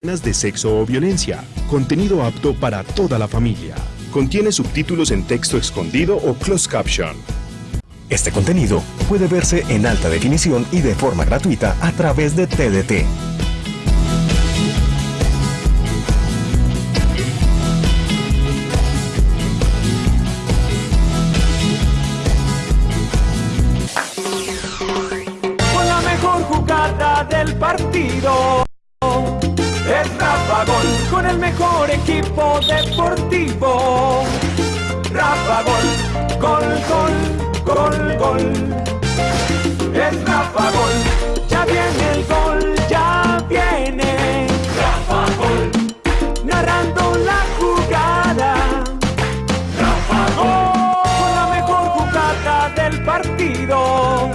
de sexo o violencia. Contenido apto para toda la familia. Contiene subtítulos en texto escondido o closed caption. Este contenido puede verse en alta definición y de forma gratuita a través de TDT. Gol, gol. Es Rafa Gol, ya viene el gol, ya viene. Rafa Gol, narrando la jugada. Rafa Gol, con la mejor jugada del partido.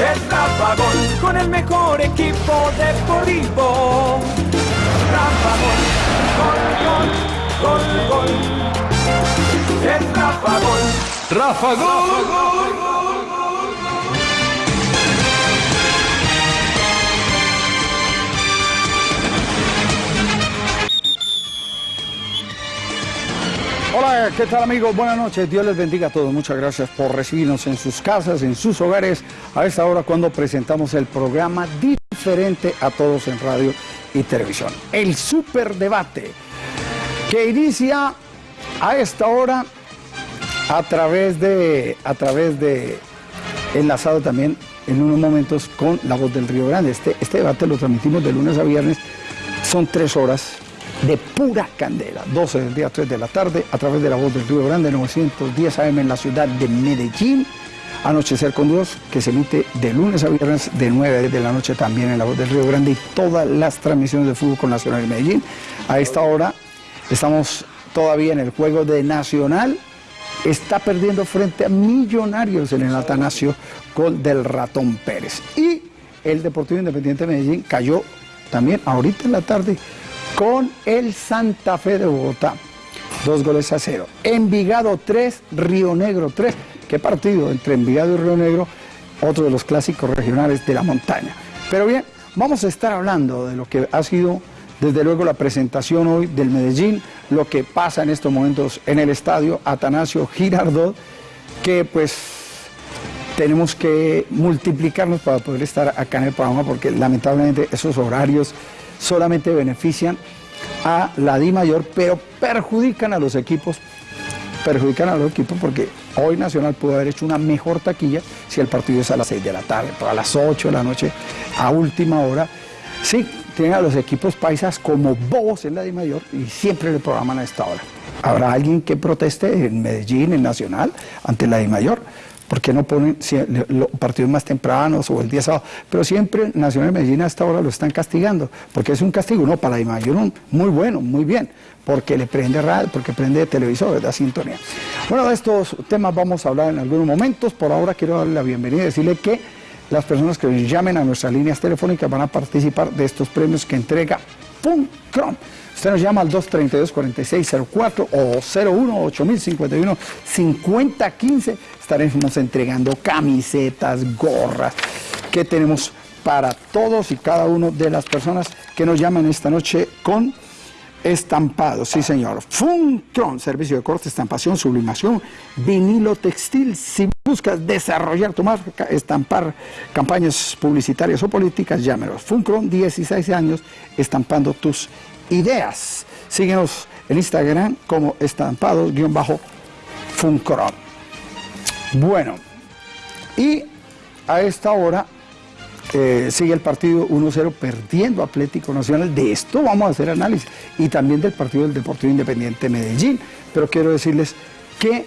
Es Rafa Gol, con el mejor equipo deportivo. Rafa Gol, gol, gol, gol, gol. Es Rafa Gol. Rafa Gol. Hola, ¿qué tal amigos? Buenas noches, Dios les bendiga a todos. Muchas gracias por recibirnos en sus casas, en sus hogares, a esta hora cuando presentamos el programa diferente a todos en radio y televisión. El Superdebate, que inicia a esta hora a través de, a través de, enlazado también en unos momentos con La Voz del Río Grande. Este, este debate lo transmitimos de lunes a viernes, son tres horas de pura candela, 12 del día, 3 de la tarde, a través de La Voz del Río Grande, 910 AM en la ciudad de Medellín. Anochecer con Dios, que se emite de lunes a viernes de 9 de la noche también en La Voz del Río Grande y todas las transmisiones de fútbol con Nacional de Medellín. A esta hora estamos todavía en el juego de Nacional. Está perdiendo frente a Millonarios en el Atanasio con del Ratón Pérez. Y el Deportivo Independiente de Medellín cayó también ahorita en la tarde con el Santa Fe de Bogotá. Dos goles a cero. Envigado 3, Río Negro 3. ¿Qué partido entre Envigado y Río Negro? Otro de los clásicos regionales de la montaña. Pero bien, vamos a estar hablando de lo que ha sido, desde luego, la presentación hoy del Medellín, lo que pasa en estos momentos en el estadio Atanasio Girardot, que pues tenemos que multiplicarnos para poder estar acá en el programa, porque lamentablemente esos horarios solamente benefician a la Di Mayor, pero perjudican a los equipos, perjudican a los equipos porque hoy Nacional pudo haber hecho una mejor taquilla si el partido es a las 6 de la tarde, a las 8 de la noche, a última hora. Sí, tienen a los equipos paisas como bobos en la Di Mayor y siempre le programan a esta hora. ¿Habrá alguien que proteste en Medellín, en Nacional, ante la Di Mayor? ¿Por qué no ponen si- partidos más tempranos o el día sábado? Pero siempre Nacional de Medellín a esta hora lo están castigando, porque es un castigo, no, para la Mayor un- muy bueno, muy bien, porque le prende radio, porque prende televisor, da sintonía. Bueno, de estos temas vamos a hablar en algunos momentos. Por ahora quiero darle la bienvenida y decirle que las personas que llamen a nuestras líneas telefónicas van a participar de estos premios que entrega Funcrom. Usted nos llama al 232-4604 o 01-8051-5015. Estaremos entregando camisetas, gorras, que tenemos para todos y cada uno de las personas que nos llaman esta noche con estampados. Sí, señor. Funcron, servicio de corte, estampación, sublimación, vinilo textil. Si buscas desarrollar tu marca, estampar campañas publicitarias o políticas, llámenos. Funcron, 16 años, estampando tus ideas. Síguenos en Instagram como estampados-funcron. Bueno, y a esta hora eh, sigue el partido 1-0 perdiendo Atlético Nacional. De esto vamos a hacer análisis. Y también del partido del Deportivo Independiente Medellín. Pero quiero decirles que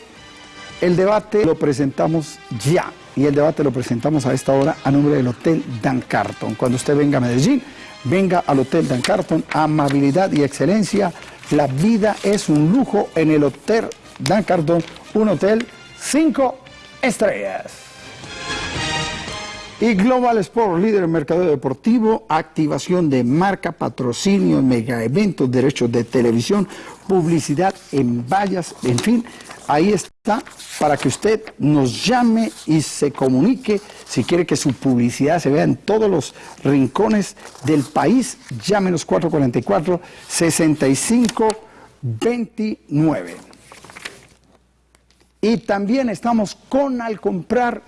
el debate lo presentamos ya. Y el debate lo presentamos a esta hora a nombre del Hotel Dan Carton. Cuando usted venga a Medellín, venga al Hotel Dan Carton. Amabilidad y excelencia. La vida es un lujo en el Hotel Dan Carton. Un hotel cinco estrellas. Y Global Sport, líder en mercado deportivo, activación de marca, patrocinio, mega eventos, derechos de televisión, publicidad en vallas, en fin, ahí está para que usted nos llame y se comunique. Si quiere que su publicidad se vea en todos los rincones del país, llámenos 444-6529. Y también estamos con al comprar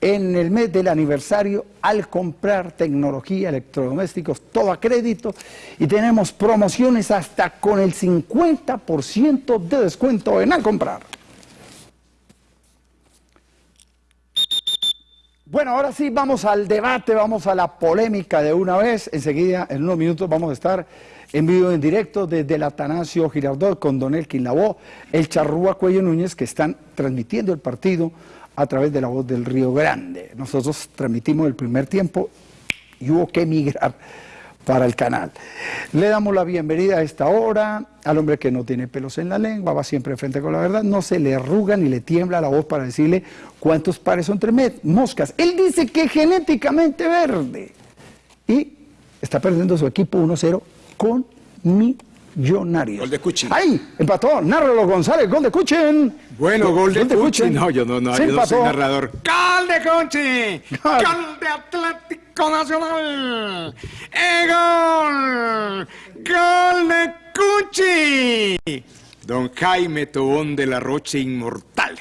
en el mes del aniversario al comprar tecnología, electrodomésticos, todo a crédito y tenemos promociones hasta con el 50% de descuento en al comprar. Bueno, ahora sí vamos al debate, vamos a la polémica de una vez. Enseguida, en unos minutos, vamos a estar en vivo en directo desde el Atanasio Girardot con Don Elkin Lavó, el Charrúa Cuello Núñez, que están transmitiendo el partido a través de la voz del Río Grande. Nosotros transmitimos el primer tiempo y hubo que emigrar para el canal. Le damos la bienvenida a esta hora al hombre que no tiene pelos en la lengua, va siempre frente con la verdad, no se le arruga ni le tiembla la voz para decirle cuántos pares son tres moscas. Él dice que genéticamente verde y está perdiendo su equipo 1-0 con mi Millonarios. Gol de Cuchi. ¡Ay! Empató. Nárralo González. Gol de Cuchen. Bueno, gol, de, Cuchi. No, yo no, no, yo no soy narrador. ¡Gol de Cuchi! ¡Gol de Atlético Nacional! ¡Eh, gol! ¡Gol de Cuchi! Don Jaime Tobón de la Roche Inmortal.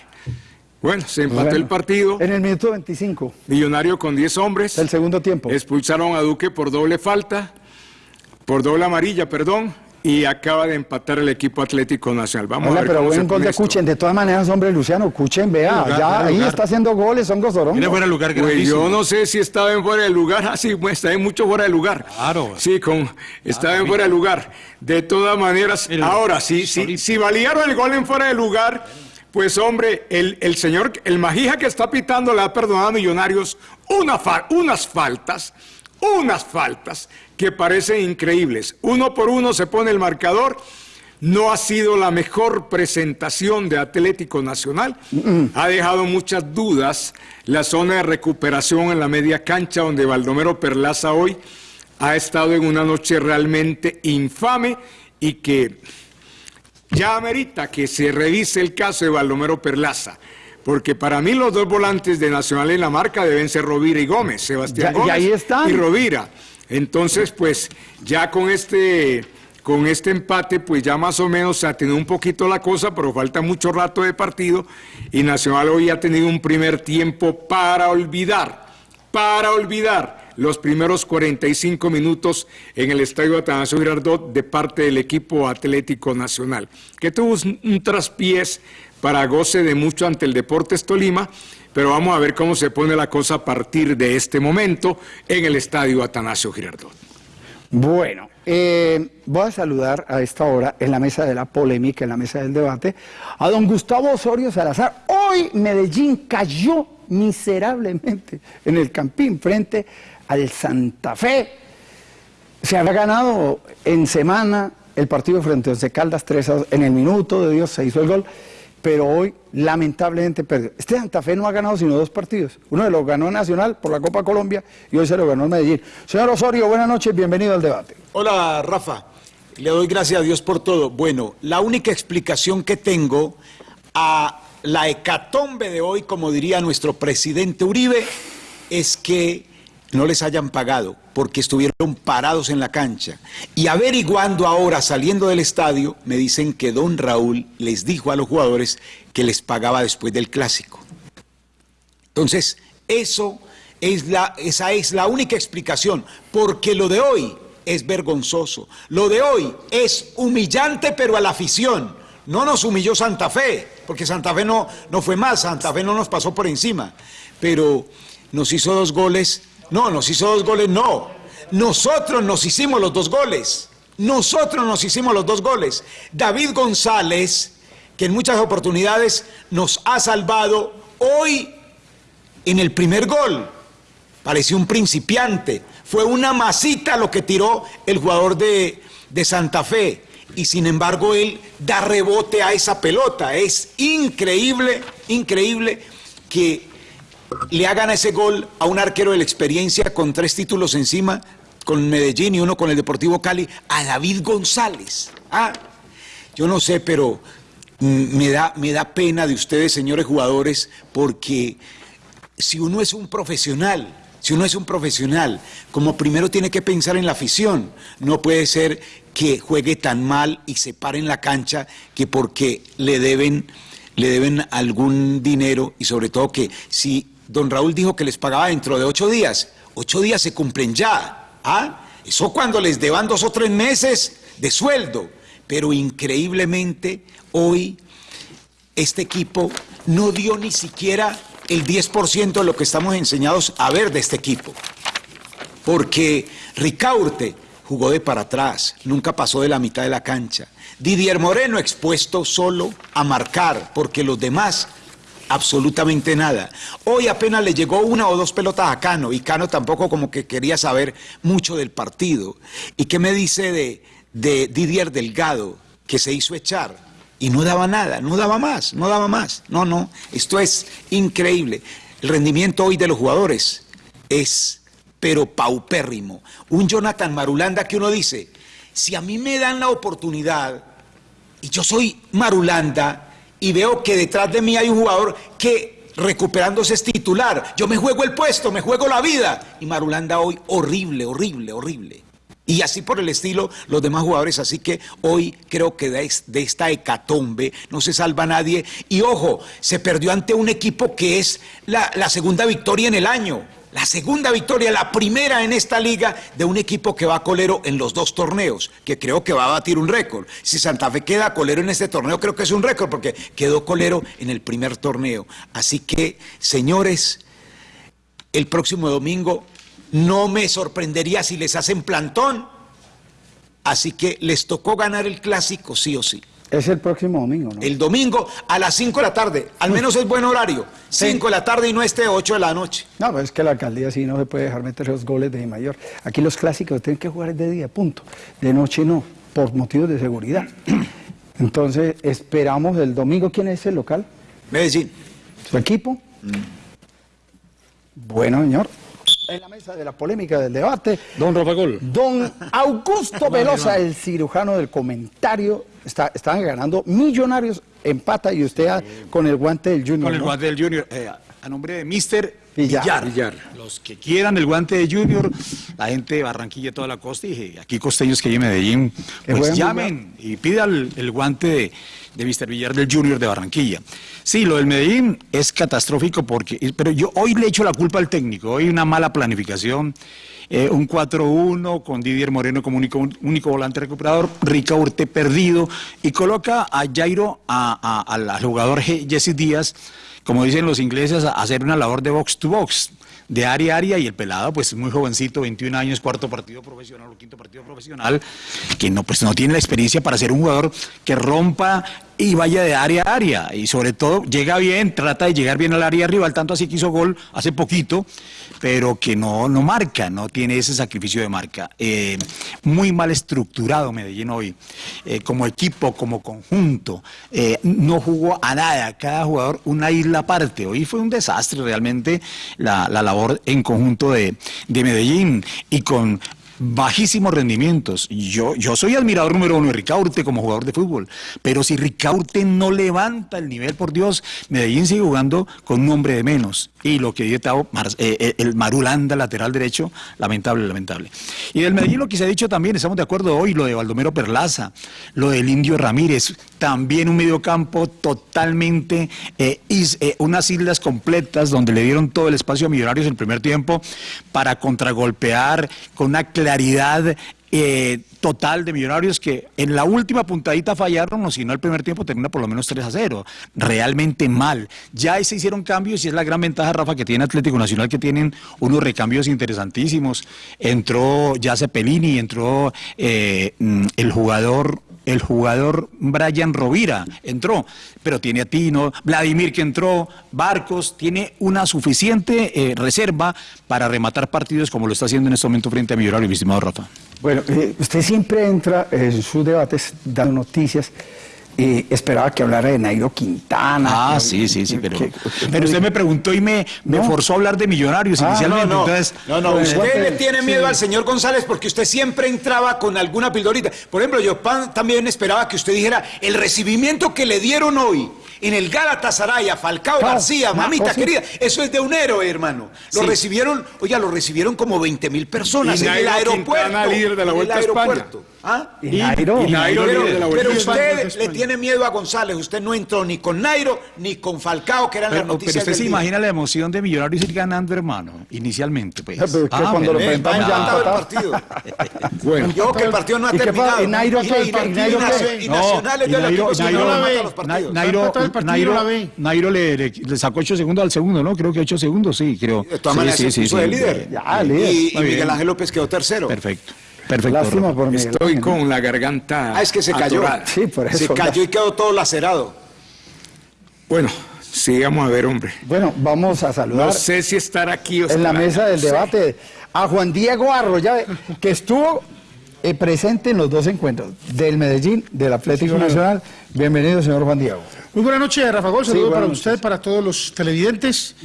Bueno, se empató el partido. En el minuto 25. Millonario con 10 hombres. El segundo tiempo. Expulsaron a Duque por doble falta, por doble amarilla, perdón y acaba de empatar el equipo Atlético Nacional. Vamos a ver pero buen gol de Cuchen. De todas maneras, hombre, Luciano, Cuchen, vea, ya ahí está haciendo goles, son gozorongo. Tiene fuera de lugar pues yo no sé si estaba en fuera de lugar. Ah, sí, pues, está en mucho fuera de lugar. Claro. Sí, con, estaba en fuera de lugar. De todas maneras, ahora sí, sí, si valieron el gol en fuera de lugar, pues hombre, el, el señor, el Majija que está pitando le ha perdonado a Millonarios una unas faltas, unas faltas que parecen increíbles. Uno por uno se pone el marcador. No ha sido la mejor presentación de Atlético Nacional. Ha dejado muchas dudas la zona de recuperación en la media cancha donde Baldomero Perlaza hoy ha estado en una noche realmente infame y que ya amerita que se revise el caso de Baldomero Perlaza. Porque para mí los dos volantes de Nacional en la marca deben ser Rovira y Gómez, Sebastián Gómez y Rovira. Entonces, pues ya con este, con este empate, pues ya más o menos se ha tenido un poquito la cosa, pero falta mucho rato de partido y Nacional hoy ha tenido un primer tiempo para olvidar, para olvidar los primeros 45 minutos en el Estadio Atanasio Girardot de parte del equipo Atlético Nacional, que tuvo un traspiés para goce de mucho ante el Deportes Tolima, pero vamos a ver cómo se pone la cosa a partir de este momento en el estadio Atanasio Girardot. Bueno, eh, voy a saludar a esta hora en la mesa de la polémica, en la mesa del debate, a don Gustavo Osorio Salazar. Hoy Medellín cayó miserablemente en el Campín frente al Santa Fe. Se había ganado en semana el partido frente a Once Caldas 3 en el minuto de Dios se hizo el gol pero hoy lamentablemente perdió. Este Santa Fe no ha ganado sino dos partidos. Uno de los ganó Nacional por la Copa Colombia y hoy se lo ganó el Medellín. Señor Osorio, buenas noches, bienvenido al debate. Hola, Rafa. Le doy gracias a Dios por todo. Bueno, la única explicación que tengo a la hecatombe de hoy, como diría nuestro presidente Uribe, es que no les hayan pagado porque estuvieron parados en la cancha. Y averiguando ahora, saliendo del estadio, me dicen que don Raúl les dijo a los jugadores que les pagaba después del clásico. Entonces, eso es la, esa es la única explicación, porque lo de hoy es vergonzoso, lo de hoy es humillante, pero a la afición. No nos humilló Santa Fe, porque Santa Fe no, no fue más, Santa Fe no nos pasó por encima, pero nos hizo dos goles no, nos hizo dos goles, no. Nosotros nos hicimos los dos goles. Nosotros nos hicimos los dos goles. David González, que en muchas oportunidades nos ha salvado, hoy en el primer gol pareció un principiante. Fue una masita lo que tiró el jugador de, de Santa Fe. Y sin embargo él da rebote a esa pelota. Es increíble, increíble que le hagan ese gol a un arquero de la experiencia con tres títulos encima, con Medellín y uno con el Deportivo Cali, a David González. Ah, yo no sé, pero mm, me da, me da pena de ustedes, señores jugadores, porque si uno es un profesional, si uno es un profesional, como primero tiene que pensar en la afición, no puede ser que juegue tan mal y se pare en la cancha que porque le deben, le deben algún dinero y sobre todo que si don Raúl dijo que les pagaba dentro de ocho días, ocho días se cumplen ya. ¿Ah? Eso cuando les deban dos o tres meses de sueldo. Pero increíblemente hoy este equipo no dio ni siquiera el 10% de lo que estamos enseñados a ver de este equipo. Porque Ricaurte jugó de para atrás, nunca pasó de la mitad de la cancha. Didier Moreno expuesto solo a marcar, porque los demás absolutamente nada. Hoy apenas le llegó una o dos pelotas a Cano y Cano tampoco como que quería saber mucho del partido. ¿Y qué me dice de, de Didier Delgado que se hizo echar? Y no daba nada, no daba más, no daba más. No, no, esto es increíble. El rendimiento hoy de los jugadores es pero paupérrimo. Un Jonathan Marulanda que uno dice, si a mí me dan la oportunidad y yo soy Marulanda, y veo que detrás de mí hay un jugador que recuperándose es titular. Yo me juego el puesto, me juego la vida. Y Marulanda hoy horrible, horrible, horrible. Y así por el estilo los demás jugadores. Así que hoy creo que de, esta hecatombe no se salva nadie. Y ojo, se perdió ante un equipo que es la, la segunda victoria en el año la segunda victoria, la primera en esta liga de un equipo que va a colero en los dos torneos, que creo que va a batir un récord. Si Santa Fe queda colero en este torneo, creo que es un récord porque quedó colero en el primer torneo. Así que, señores, el próximo domingo no me sorprendería si les hacen plantón. Así que les tocó ganar el clásico, sí o sí. Es el próximo domingo, ¿no? El domingo a las 5 de la tarde, al menos es buen horario. 5 de la tarde y no este 8 de la noche. No, pues es que la alcaldía sí no se puede dejar meter los goles de mayor. Aquí los clásicos tienen que jugar de día, punto. De noche no, por motivos de seguridad. Entonces, esperamos el domingo. ¿Quién es el local? Medellín. ¿Su equipo? Mm. Bueno, señor en la mesa de la polémica del debate. Don Rafa Gol. Don Augusto Velosa, el cirujano del comentario. Está, están ganando millonarios, empata y usted con el guante del Junior. Con el guante del Junior. Eh, a nombre de Mister Villar. Los que quieran el guante de Junior, la gente de Barranquilla, toda la costa, y aquí costeños que hay en Medellín, pues llamen y pidan el, guante de, de Mr. Villar del Junior de Barranquilla. Sí, lo del Medellín es catastrófico porque, pero yo hoy le echo la culpa al técnico, hoy una mala planificación. Eh, un 4-1 con Didier Moreno como único, único volante recuperador, Rica Urte perdido y coloca a Jairo, al jugador Jesse Díaz, como dicen los ingleses, hacer una labor de box to box de área a área y el pelado pues muy jovencito, 21 años, cuarto partido profesional o quinto partido profesional, que no pues no tiene la experiencia para ser un jugador que rompa y vaya de área a área y sobre todo llega bien, trata de llegar bien al área rival, tanto así que hizo gol hace poquito, pero que no, no marca, no tiene ese sacrificio de marca. Eh, muy mal estructurado Medellín hoy, eh, como equipo, como conjunto, eh, no jugó a nada, cada jugador una isla aparte, hoy fue un desastre realmente la, labor en conjunto de, de Medellín. Y con bajísimos rendimientos. Yo, yo soy admirador número uno de Ricaurte como jugador de fútbol, pero si Ricaurte no levanta el nivel, por Dios, Medellín sigue jugando con un hombre de menos. Y lo que dice eh, eh, el Marulanda, lateral derecho, lamentable, lamentable. Y del Medellín lo que se ha dicho también, estamos de acuerdo hoy, lo de Baldomero Perlaza, lo del Indio Ramírez, también un mediocampo totalmente, eh, unas islas completas donde le dieron todo el espacio a Millonarios en el primer tiempo para contragolpear con una claridad eh, total de Millonarios que en la última puntadita fallaron, o si no el primer tiempo termina por lo menos 3 a 0. Realmente mal. Ya se hicieron cambios y es la gran ventaja, Rafa, que tiene Atlético Nacional, que tienen unos recambios interesantísimos. Entró ya Cepelini, entró eh, mm, el jugador el jugador Brian Rovira entró, pero tiene a Tino, Vladimir que entró, Barcos, tiene una suficiente eh, reserva para rematar partidos como lo está haciendo en este momento frente a Millonario, mi estimado Rafa. Bueno, eh, usted siempre entra en sus debates dando noticias eh, esperaba que hablara de Nairo Quintana. Ah, sí, sí, sí, pero, pero usted me preguntó y me, me forzó a hablar de millonarios ah, inicialmente. No, no, entonces, no, no pues, usted le tiene miedo al señor González porque usted siempre entraba con alguna pildorita. Por ejemplo, yo también esperaba que usted dijera el recibimiento que le dieron hoy en el Galatasaray a Falcao García, mamita querida, eso es de un héroe, hermano. Lo recibieron, oiga, lo recibieron como 20 mil personas en el aeropuerto. líder de la Vuelta a España. ¿Ah? Y, Nairo. pero, usted le tiene miedo a González. Usted no entró ni con Nairo ni con Falcao, que eran las noticias. Pero usted se imagina la emoción de Millonarios ir ganando, hermano, inicialmente. Pues. Pero ah, cuando lo presentamos ya el partido. bueno. Yo que el partido no ha terminado. ¿Y Nairo? ¿Y Nairo qué? Y Nacionales de la Nairo, Nairo, Nairo le, le, sacó 8 segundos al segundo, ¿no? Creo que 8 segundos, sí, creo. De todas maneras, sí, sí, sí, líder. Y Miguel Ángel López quedó tercero. Perfecto. Perfecto. Lástima por Estoy con la garganta. Ah, es que se cayó. Sí, por eso. Se cayó y quedó todo lacerado. Bueno, sigamos a ver, hombre. Bueno, vamos a saludar. No sé si estar aquí o En la mesa del debate a Juan Diego Arroyave, que estuvo eh, presente en los dos encuentros, del Medellín, del Atlético Nacional. Bienvenido, señor Juan Diego. Muy buenas noches, Rafa Gol. Saludos para usted, para todos los televidentes.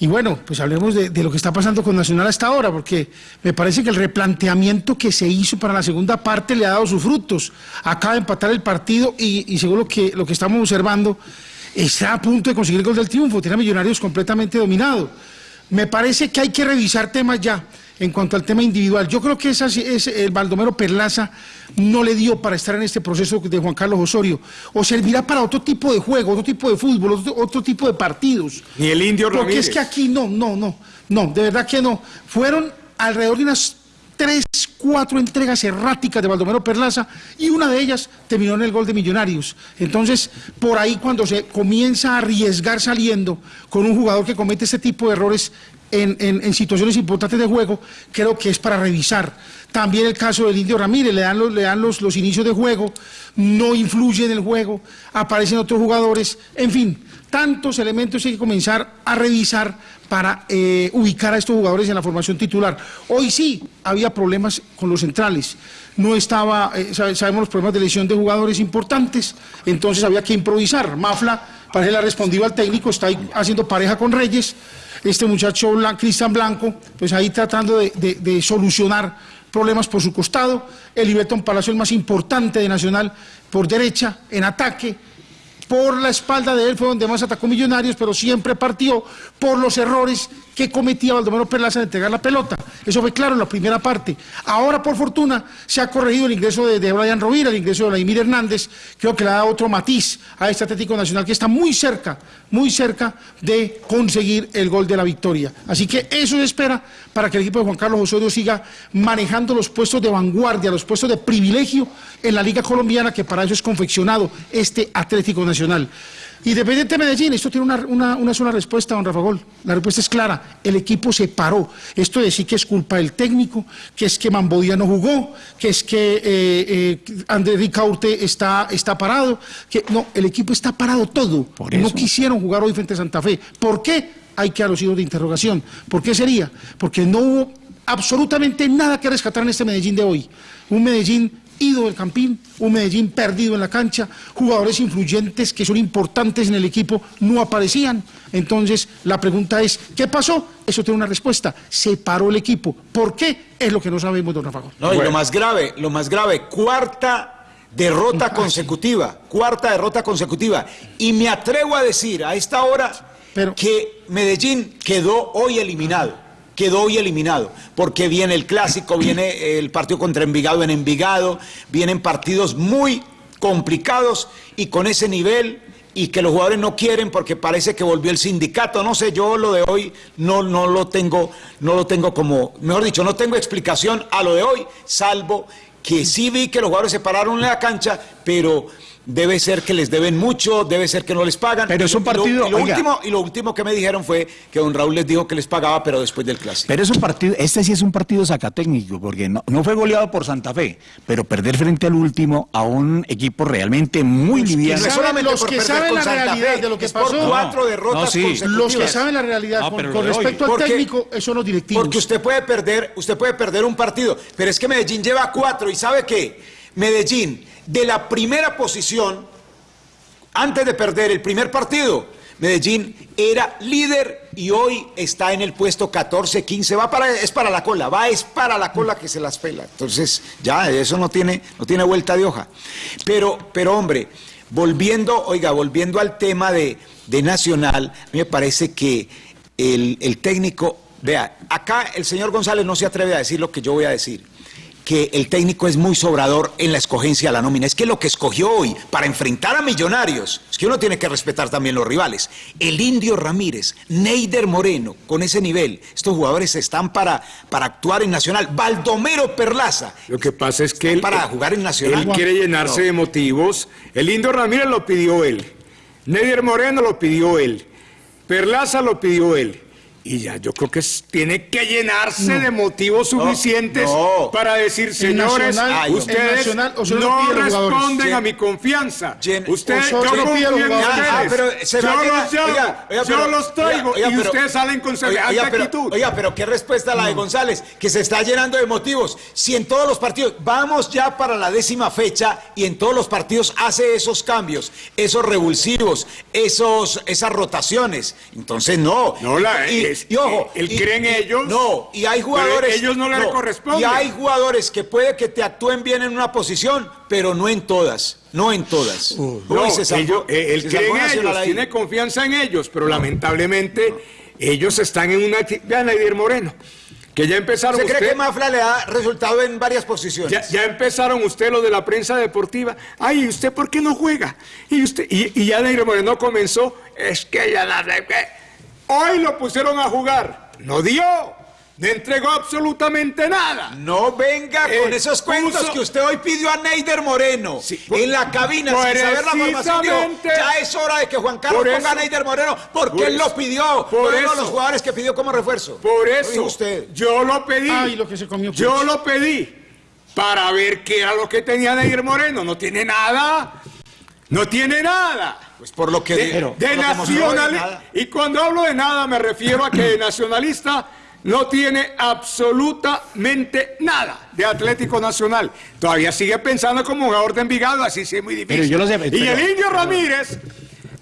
Y bueno, pues hablemos de, lo que está pasando con Nacional hasta ahora, porque me parece que el replanteamiento que se hizo para la segunda parte le ha dado sus frutos. Acaba de empatar el partido y, según lo que, lo que estamos observando, está a punto de conseguir el gol del triunfo. Tiene a Millonarios completamente dominado. Me parece que hay que revisar temas ya en cuanto al tema individual. Yo creo que esa, el Baldomero Perlaza no le dio para estar en este proceso de Juan Carlos Osorio. O servirá para otro tipo de juego, otro tipo de fútbol, otro, tipo de partidos. Ni el indio Porque es que aquí no, no, no, no, de verdad que no. Fueron alrededor de unas tres, cuatro entregas erráticas de Baldomero Perlaza y una de ellas terminó en el gol de Millonarios. Entonces, por ahí cuando se comienza a arriesgar saliendo con un jugador que comete este tipo de errores, en, situaciones importantes de juego, creo que es para revisar. También el caso del Indio Ramírez, le dan, los, le dan los, los inicios de juego, no influye en el juego, aparecen otros jugadores, en fin, tantos elementos hay que comenzar a revisar para eh, ubicar a estos jugadores en la formación titular. Hoy sí había problemas con los centrales, no estaba, eh, sabemos los problemas de lesión de jugadores importantes, entonces había que improvisar. Mafla, para él ha respondido al técnico, está ahí haciendo pareja con Reyes, este muchacho Cristian Blanco, pues ahí tratando de, solucionar problemas por su costado, el Iberton Palacio el más importante de Nacional por derecha, en ataque, por la espalda de él fue donde más atacó Millonarios, pero siempre partió por los errores que cometía Baldomero Perlaza de entregar la pelota. Eso fue claro en la primera parte. Ahora, por fortuna, se ha corregido el ingreso de, Brian Rovira, el ingreso de Vladimir Hernández. Creo que le da otro matiz a este Atlético Nacional que está muy cerca, muy cerca de conseguir el gol de la victoria. Así que eso se espera para que el equipo de Juan Carlos Osorio siga manejando los puestos de vanguardia, los puestos de privilegio en la Liga Colombiana, que para eso es confeccionado este Atlético Nacional. Independiente de Medellín, esto tiene una, sola respuesta, don Rafa Gol. La respuesta es clara, el equipo se paró. Esto de decir que es culpa del técnico, que es que Mambodía no jugó, que es que eh, eh, Andrés Ricaurte está, está parado, que no, el equipo está parado todo. no quisieron jugar hoy frente a Santa Fe. ¿Por qué? Hay que a los hijos de interrogación. ¿Por qué sería? Porque no hubo absolutamente nada que rescatar en este Medellín de hoy. Un Medellín ido del Campín, un Medellín perdido en la cancha, jugadores influyentes que son importantes en el equipo no aparecían. Entonces, la pregunta es, ¿qué pasó? Eso tiene una respuesta, se paró el equipo. ¿Por qué? Es lo que no sabemos, don Rafa. No, y lo más grave, lo más grave, cuarta derrota consecutiva, cuarta derrota consecutiva. Y me atrevo a decir a esta hora que Medellín quedó hoy eliminado quedó hoy eliminado, porque viene el clásico, viene el partido contra Envigado en Envigado, vienen partidos muy complicados y con ese nivel y que los jugadores no quieren porque parece que volvió el sindicato, no sé, yo lo de hoy no, no lo tengo, no lo tengo como, mejor dicho, no tengo explicación a lo de hoy, salvo que sí vi que los jugadores se pararon en la cancha, pero debe ser que les deben mucho, debe ser que no les pagan. Pero es un partido. Y lo, último, y lo último que me dijeron fue que don Raúl les dijo que les pagaba, pero después del clásico. Pero es un partido, este sí es un partido sacatécnico, porque no, no fue goleado por Santa Fe, pero perder frente al último a un equipo realmente muy liviano. los que saben la realidad de lo que pasó. cuatro derrotas Los que saben la realidad con, respecto al técnico, eso son los directivos. Porque usted puede perder, usted puede perder un partido, pero es que Medellín lleva cuatro y sabe qué, Medellín de la primera posición Antes de perder el primer partido, Medellín era líder y hoy está en el puesto 14, 15, va para, es para la cola, va es para la cola que se las pela. Entonces, ya, eso no tiene, no tiene vuelta de hoja. Pero, pero hombre, volviendo, oiga, volviendo al tema de, de Nacional, a mí me parece que el, el técnico, vea, acá el señor González no se atreve a decir lo que yo voy a decir que el técnico es muy sobrador en la escogencia de la nómina. Es que lo que escogió hoy para enfrentar a Millonarios, es que uno tiene que respetar también los rivales. El Indio Ramírez, Neider Moreno, con ese nivel, estos jugadores están para, para actuar en Nacional. Baldomero Perlaza. Lo que pasa es que él, para jugar en Nacional. Él quiere llenarse de motivos. El Indio Ramírez lo pidió él. Neider Moreno lo pidió él. Perlaza lo pidió él. Y ya yo creo que tiene que llenarse de motivos suficientes para decir, señores, ustedes no responden a mi confianza. ustedes, yo confío en ustedes. yo los traigo y ustedes salen con semejante actitud. Oiga, pero qué respuesta la de González, que se está llenando de motivos. Si en todos los partidos, vamos ya para la décima fecha y en todos los partidos hace esos cambios, esos revulsivos, esos, esas rotaciones. Entonces no. No, la, y ojo, él cree en ellos. No, y hay jugadores. Ellos no le corresponden. Y hay jugadores que puede que te actúen bien en una posición, pero no en todas. No en todas. Uh, no, ellos, él cree en ellos, tiene confianza en ellos, pero lamentablemente ellos están en una. Vean a Moreno. Que ya empezaron. ¿Se cree que Mafla le ha resultado en varias posiciones? Ya, empezaron usted lo de la prensa deportiva. Ay, ¿y usted por qué no juega? Y usted y, y ya Nadir Moreno comenzó. Es que ya la. Hoy lo pusieron a jugar. No dio. No entregó absolutamente nada. No venga con esos cuentos que usted hoy pidió a Neider Moreno en la cabina sin saber la formación. ya es hora de que Juan Carlos ponga a Neider Moreno porque él lo pidió. Por uno de los jugadores que pidió como refuerzo. Por eso usted. yo lo pedí. Ay, lo que se comió. Yo lo pedí para ver qué era lo que tenía Neider Moreno. No tiene nada. No tiene nada. Pues por lo que de. Y cuando hablo de nada me refiero a que de nacionalista no tiene absolutamente nada de Atlético Nacional. Todavía sigue pensando como jugador de Envigado, así sí es muy difícil. y el Indio Ramírez,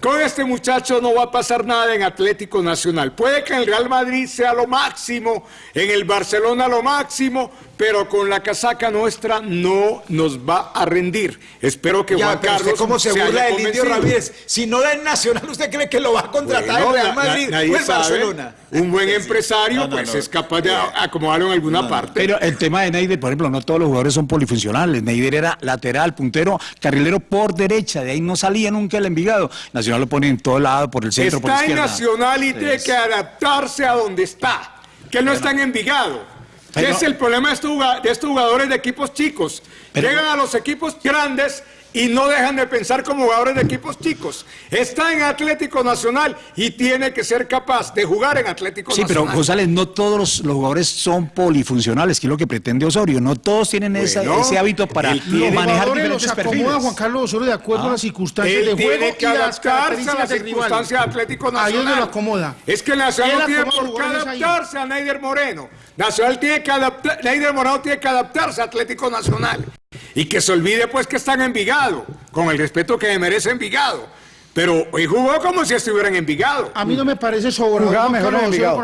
con este muchacho no va a pasar nada en Atlético Nacional. Puede que en el Real Madrid sea lo máximo, en el Barcelona lo máximo, pero con la casaca nuestra no nos va a rendir. Espero que Juan Carlos ¿Cómo se, burla del Indio Ramírez? Si no da en Nacional, ¿usted cree que lo va a contratar el Real Madrid o el Barcelona? Un buen empresario pues es capaz de acomodarlo en alguna parte. Pero el tema de Neider, por ejemplo, no todos los jugadores son polifuncionales. Neider era lateral, puntero, carrilero por derecha, de ahí no salía nunca el Envigado. Nacional lo pone en todo lado, por el centro, está por la izquierda. Está en Nacional y tiene que adaptarse a donde está, que no está en Envigado. ¿Qué es el problema de estos, jugadores de equipos chicos? Llegan a los equipos grandes y no dejan de pensar como jugadores de equipos chicos. Está en Atlético Nacional y tiene que ser capaz de jugar en Atlético Nacional. Sí, pero González, no todos los, jugadores son polifuncionales, que es lo que pretende Osorio. No todos tienen ese hábito para manejar diferentes los acomoda Juan Carlos Osorio de acuerdo a las ah. circunstancias de juego tiene que adaptarse a las circunstancias de Atlético Nacional. Ahí lo acomoda. Es que Nacional no tiene por qué adaptarse a Neider Moreno. Nacional tiene que adaptar, Neider Moreno tiene que adaptarse a Atlético Nacional. Y que se olvide pues que están en Envigado, con el respeto que merece Envigado. Pero hoy jugó como si estuviera en Envigado. A mí no me parece sobrado. Jugaba mejor en Envigado.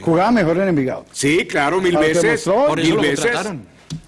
Jugaba mejor en Envigado. Sí, claro, mil veces. mil veces.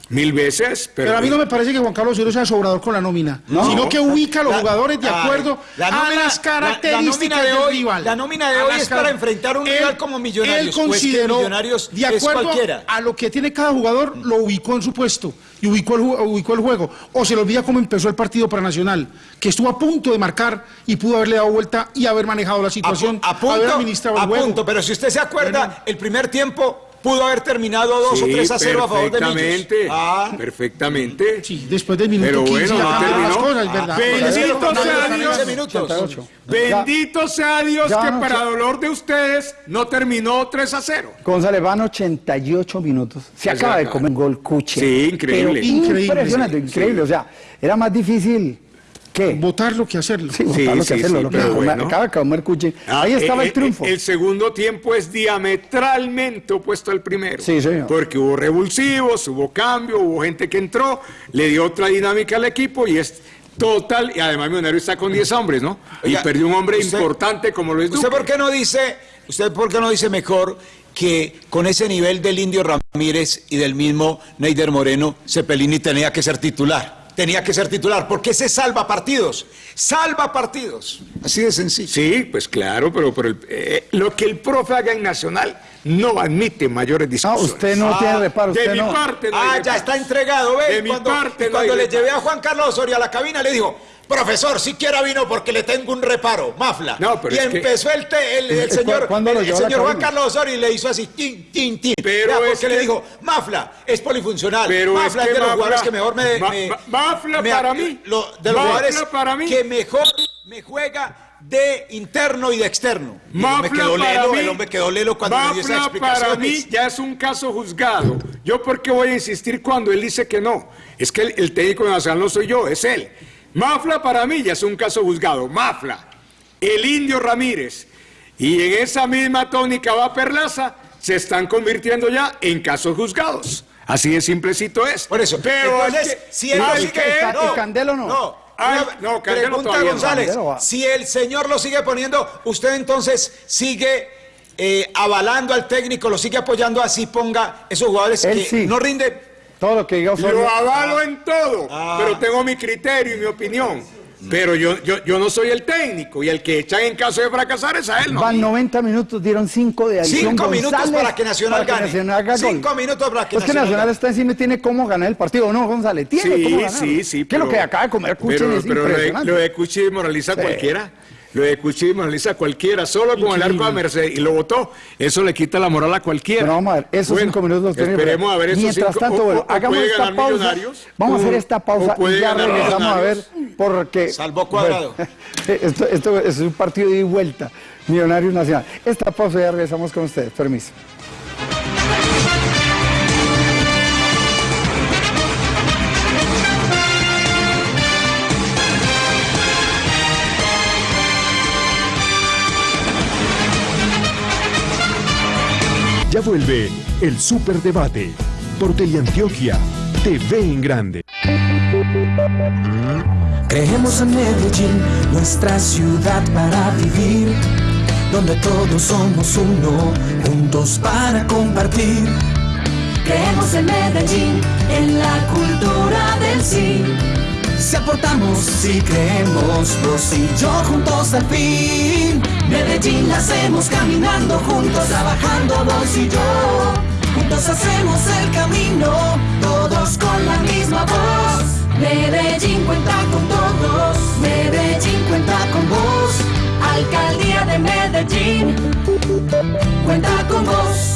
Mil veces, pero... a mí no me parece que Juan Carlos Osorio sea sobrador con la nómina, sino que ubica a los jugadores de acuerdo a las características de hoy. La nómina de hoy es para enfrentar un rival como Millonarios. Él pues consideró, de acuerdo a lo que tiene cada jugador, lo ubicó en su puesto y ubicó el, ubicó el juego. O se le olvida cómo empezó el partido para Nacional, que estuvo a punto de marcar y pudo haberle dado vuelta y haber manejado la situación, a, punto, haber administrado el juego. pero si usted se acuerda, el primer tiempo pudo haber terminado 2 o 3 a 0 a favor de Millos. Ah. Perfectamente. Sí, después del minuto Pero 15 bueno, no terminó. Cosas, ¿verdad? Bendito sea Dios. Bendito sea Dios que para dolor de ustedes no terminó 3 a 0. González van 88 minutos. Se acaba de comer un gol cuche. Sí, increíble. increíble. Impresionante, increíble. O sea, era más difícil ¿Qué? Votarlo que hacerlo. Sí, votarlo que hacerlo. lo que acaba de comer. Ah, Ahí estaba el, eh, eh, triunfo. El, segundo tiempo es diametralmente opuesto al primero. Sí, señor. Porque hubo revulsivos, hubo cambio, hubo gente que entró, le dio otra dinámica al equipo y es Total, y además Millonario está con 10 hombres, ¿no? y perdió un hombre importante como lo es ¿Usted por qué no dice, usted por qué no dice mejor que con ese nivel del Indio Ramírez y del mismo Neider Moreno, Cepelini tenía que ser titular? Tenía que ser titular, porque ese salva partidos, salva partidos. Así de sencillo. Sí, pues claro, pero, eh, lo que el profe haga en Nacional no admite mayores discusiones. Ah, usted no tiene reparo, de usted mi no. parte no ah, hay ya reparo. está entregado, ¿ves? De mi cuando parte no cuando hay le reparo. llevé a Juan Carlos Osorio a la cabina, le dijo, profesor, siquiera vino porque le tengo un reparo, mafla. No, pero y que- empezó el, te- el, el señor, ¿cuándo lo el, señor Juan? Carlos Osorio y le hizo así, tin, tin, tin. Pero es porque le que- dijo, mafla, es polifuncional. Pero mafla es es, que de los Mafla- jugadores que mejor me... Ma- me- Mafla me- para mí. lo- de los Mafla jugadores para mí. que mejor me juega de interno y de externo. Y el hombre Mafla quedó para lelo, mí, el hombre quedó lelo cuando dio Mafla para mí ya es un caso juzgado. Yo por qué voy a insistir cuando él dice que no. Es que el, el técnico nacional no soy yo, es él. Mafla para mí ya es un caso juzgado. Mafla, el indio Ramírez. Y en esa misma tónica va Perlaza, se están convirtiendo ya en casos juzgados. Así de simplecito es. Por eso. Pero Entonces, es que- si. ¿Y Candelo no? No. Ay, no, Candelo pregunta todavía no. Si el señor lo sigue poniendo, usted entonces sigue eh, avalando al técnico, lo sigue apoyando así ponga esos jugadores Él que sí. no rinden. Todo lo que diga. Lo avalo en todo, Ah. pero tengo mi criterio y mi opinión. Pero yo, yo, yo no soy el técnico y el que echan en caso de fracasar es a él, ¿no? Van 90 minutos, dieron 5 de adición. Cinco minutos González, para que Nacional para que gane. Nacional haga gol. Cinco minutos para que Pues que Nacional Nacional gane. está encima y tiene cómo ganar el partido, ¿o no, González? Tiene cómo Sí, ganar. sí, sí. Que lo que acaba de comer pero, es pero lo de- impresionante. Lo de Cuchi desmoraliza a Sí. cualquiera. Lo de Cuchi desmoraliza a cualquiera. Solo con el arco a Merced y lo votó. Eso le quita la moral a cualquiera. Pero vamos a ver, esos Bueno, cinco minutos los tiene. Esperemos a ver esos Mientras cinco. tanto, o- bueno, hagamos puede esta ganar pausa. Millonarios, Vamos a hacer esta pausa y ya regresamos a ver porque. Salvó Cuadrado. Bueno, esto, esto es un partido de ida y vuelta. Millonarios Nacional. Esta pausa ya regresamos con ustedes. Permiso. Ya vuelve el Superdebate por Teleantioquia TV en Grande. Creemos en Medellín, nuestra ciudad para vivir, donde todos somos uno, juntos para compartir. Creemos en Medellín, en la cultura del sí. Si aportamos, si creemos, vos y yo juntos al fin. Medellín la hacemos caminando juntos, trabajando vos y yo. Juntos hacemos el camino, todos con la misma voz. Medellín cuenta con todos, Medellín cuenta con vos, Alcaldía de Medellín. cuenta con vos.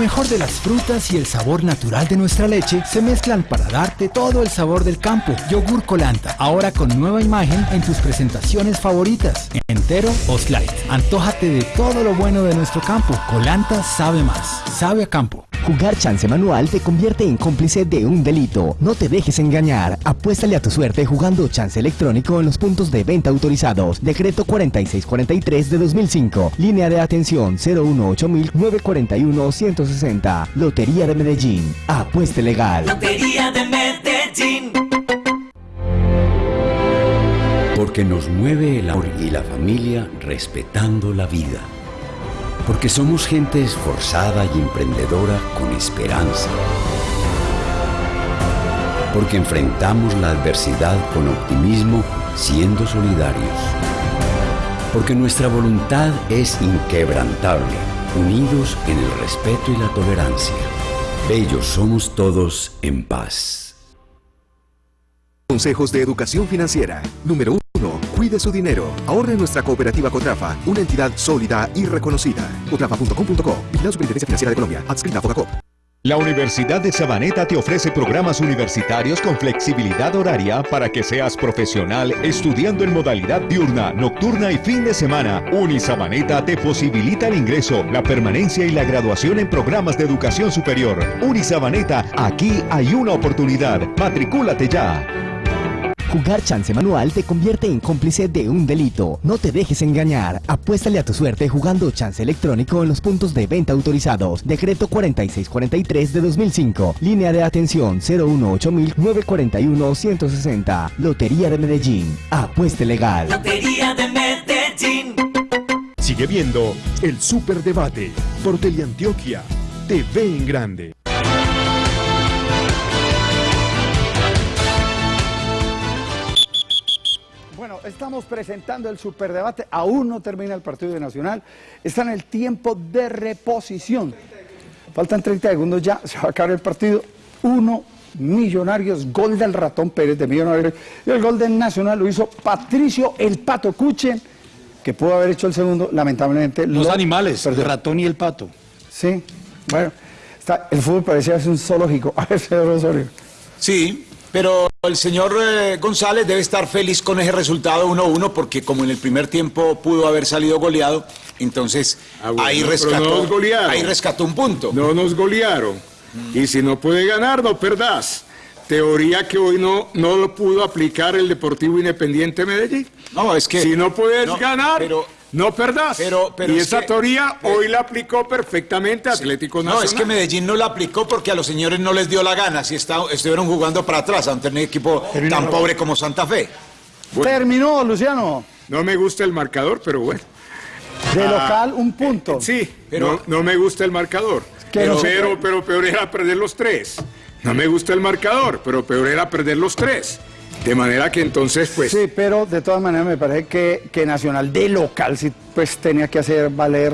Mejor de las frutas y el sabor natural de nuestra leche se mezclan para darte todo el sabor del campo. Yogur Colanta, ahora con nueva imagen en tus presentaciones favoritas. Entero o slide. Antójate de todo lo bueno de nuestro campo. Colanta sabe más. Sabe a campo. Jugar chance manual te convierte en cómplice de un delito. No te dejes engañar. Apuéstale a tu suerte jugando chance electrónico en los puntos de venta autorizados. Decreto 4643 de 2005. Línea de atención 018-941-160. Lotería de Medellín. Apueste legal. Lotería de Medellín. Porque nos mueve el amor y la familia respetando la vida. Porque somos gente esforzada y emprendedora con esperanza. Porque enfrentamos la adversidad con optimismo siendo solidarios. Porque nuestra voluntad es inquebrantable, unidos en el respeto y la tolerancia. Bellos somos todos en paz. Consejos de educación financiera. Número 1. Cuide su dinero. Ahorre en nuestra cooperativa Cotrafa, una entidad sólida y reconocida. Cotrafa.com.co. Vigilada Superintendencia Financiera de Colombia. Adscrita a Fogacop. La Universidad de Sabaneta te ofrece programas universitarios con flexibilidad horaria para que seas profesional estudiando en modalidad diurna, nocturna y fin de semana. Unisabaneta te posibilita el ingreso, la permanencia y la graduación en programas de educación superior. Unisabaneta, aquí hay una oportunidad. Matricúlate ya. Jugar chance manual te convierte en cómplice de un delito. No te dejes engañar. Apuéstale a tu suerte jugando chance electrónico en los puntos de venta autorizados. Decreto 4643 de 2005. Línea de atención 018-941-160. Lotería de Medellín. Apueste legal. Lotería de Medellín. Sigue viendo el Superdebate por Teleantioquia. TV en grande. Estamos presentando el superdebate. Aún no termina el partido de Nacional. Está en el tiempo de reposición. Faltan 30 segundos ya. Se va a acabar el partido. Uno, Millonarios. Gol del ratón Pérez de Millonarios. Y el gol del Nacional lo hizo Patricio El Pato Cuchen, que pudo haber hecho el segundo. Lamentablemente. Los lo animales, perdió. el ratón y el pato. Sí. Bueno, está- el fútbol parecía ser un zoológico. A ver, señor Osorio. Sí, pero el señor eh, González debe estar feliz con ese resultado 1-1 porque como en el primer tiempo pudo haber salido goleado, entonces Ah, bueno, ahí, rescató, no ahí rescató un punto. No nos golearon. Y si no puede ganar, no perdás. Teoría que hoy no, no lo pudo aplicar el Deportivo Independiente Medellín. No, es que... Si no puedes no, ganar, pero- no perdás. pero- pero y es esa que- teoría hoy la aplicó perfectamente Atlético Nacional. No, es que Medellín no la aplicó porque a los señores no les dio la gana. Si está- estuvieron jugando para atrás ante un equipo tan pobre como Santa Fe. Terminó, Luciano. No me gusta el marcador, pero bueno. De Ah, local, un punto. Sí, Pero- no, no me gusta el marcador. Pero, pero, pero peor era perder los tres. No me gusta el marcador, pero peor era perder los tres. De manera que entonces, pues, Sí, pero de todas maneras me parece que, que Nacional de local sí pues tenía que hacer valer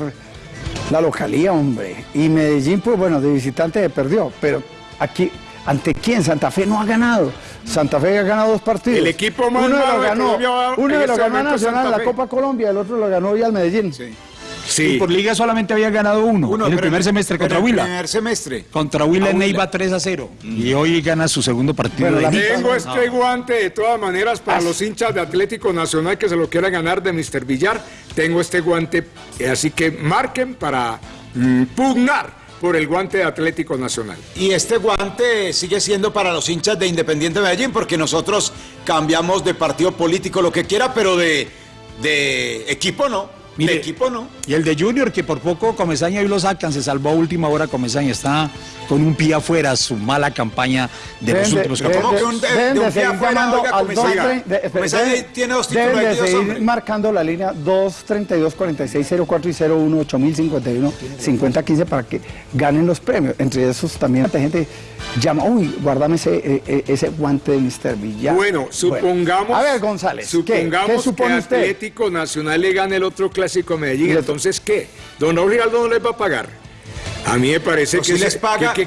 la localía, hombre. Y Medellín, pues bueno, de visitante se perdió, pero aquí, ¿ante quién? Santa Fe no ha ganado. Santa Fe ha ganado dos partidos. El equipo más uno de ganó, uno los este ganó a Nacional en la. Copa Colombia, el otro lo ganó hoy al Medellín. sí. Y por liga solamente había ganado uno, Uno, en el primer semestre pero contra en el Huila. primer semestre. Contra Huila en Huila. Neiva 3 a 0. Y hoy gana su segundo partido Bueno, de la- liga. Tengo este guante de todas maneras para Ah, los hinchas de Atlético Nacional que se lo quieran ganar de Mr. Villar. Tengo este guante, eh, así que marquen para mm, pugnar por el guante de Atlético Nacional. Y este guante sigue siendo para los hinchas de Independiente Medellín, porque nosotros cambiamos de partido político, lo que quiera, pero de, de equipo no. Mire, de equipo no. Y el de Junior, que por poco Comesaña hoy lo sacan, se salvó a última hora Comesaña, está con un pie afuera, su mala campaña de los Deben de- últimos campeonatos. ¿Cómo que un- de- de de un pie seguir afuera, oiga, Comesaña? 230, de- Comesaña tiene dos títulos deben de seguir hombre. marcando la línea 232 46 04 y 01 8051 5015 para que ganen los premios. Entre esos también la gente llama, uy, guárdame ese, eh, eh, ese guante de Mr. Villar. Bueno, supongamos. A ver, González, ¿qué, supongamos ¿qué supone que usted? Atlético Nacional le gane el otro clásico a Medellín. Entonces, ¿qué? ¿Don Giraldo no les va a pagar? A mí me parece No, que si les paga, que,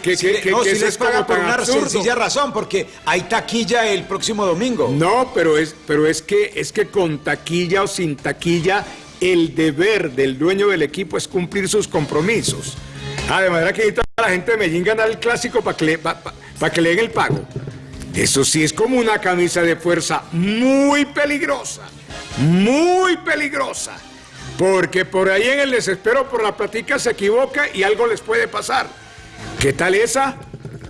no, si les paga por una absurdo. sencilla razón, porque hay taquilla el próximo domingo. No, pero es, pero es que es que con taquilla o sin taquilla, el deber del dueño del equipo es cumplir sus compromisos. Ah, de manera que necesita la gente de Medellín ganar el clásico para que, le- pa- pa- pa' que le den el pago. Eso sí es como una camisa de fuerza muy peligrosa, muy peligrosa. Porque por ahí en el desespero por la platica se equivoca y algo les puede pasar. ¿Qué tal esa?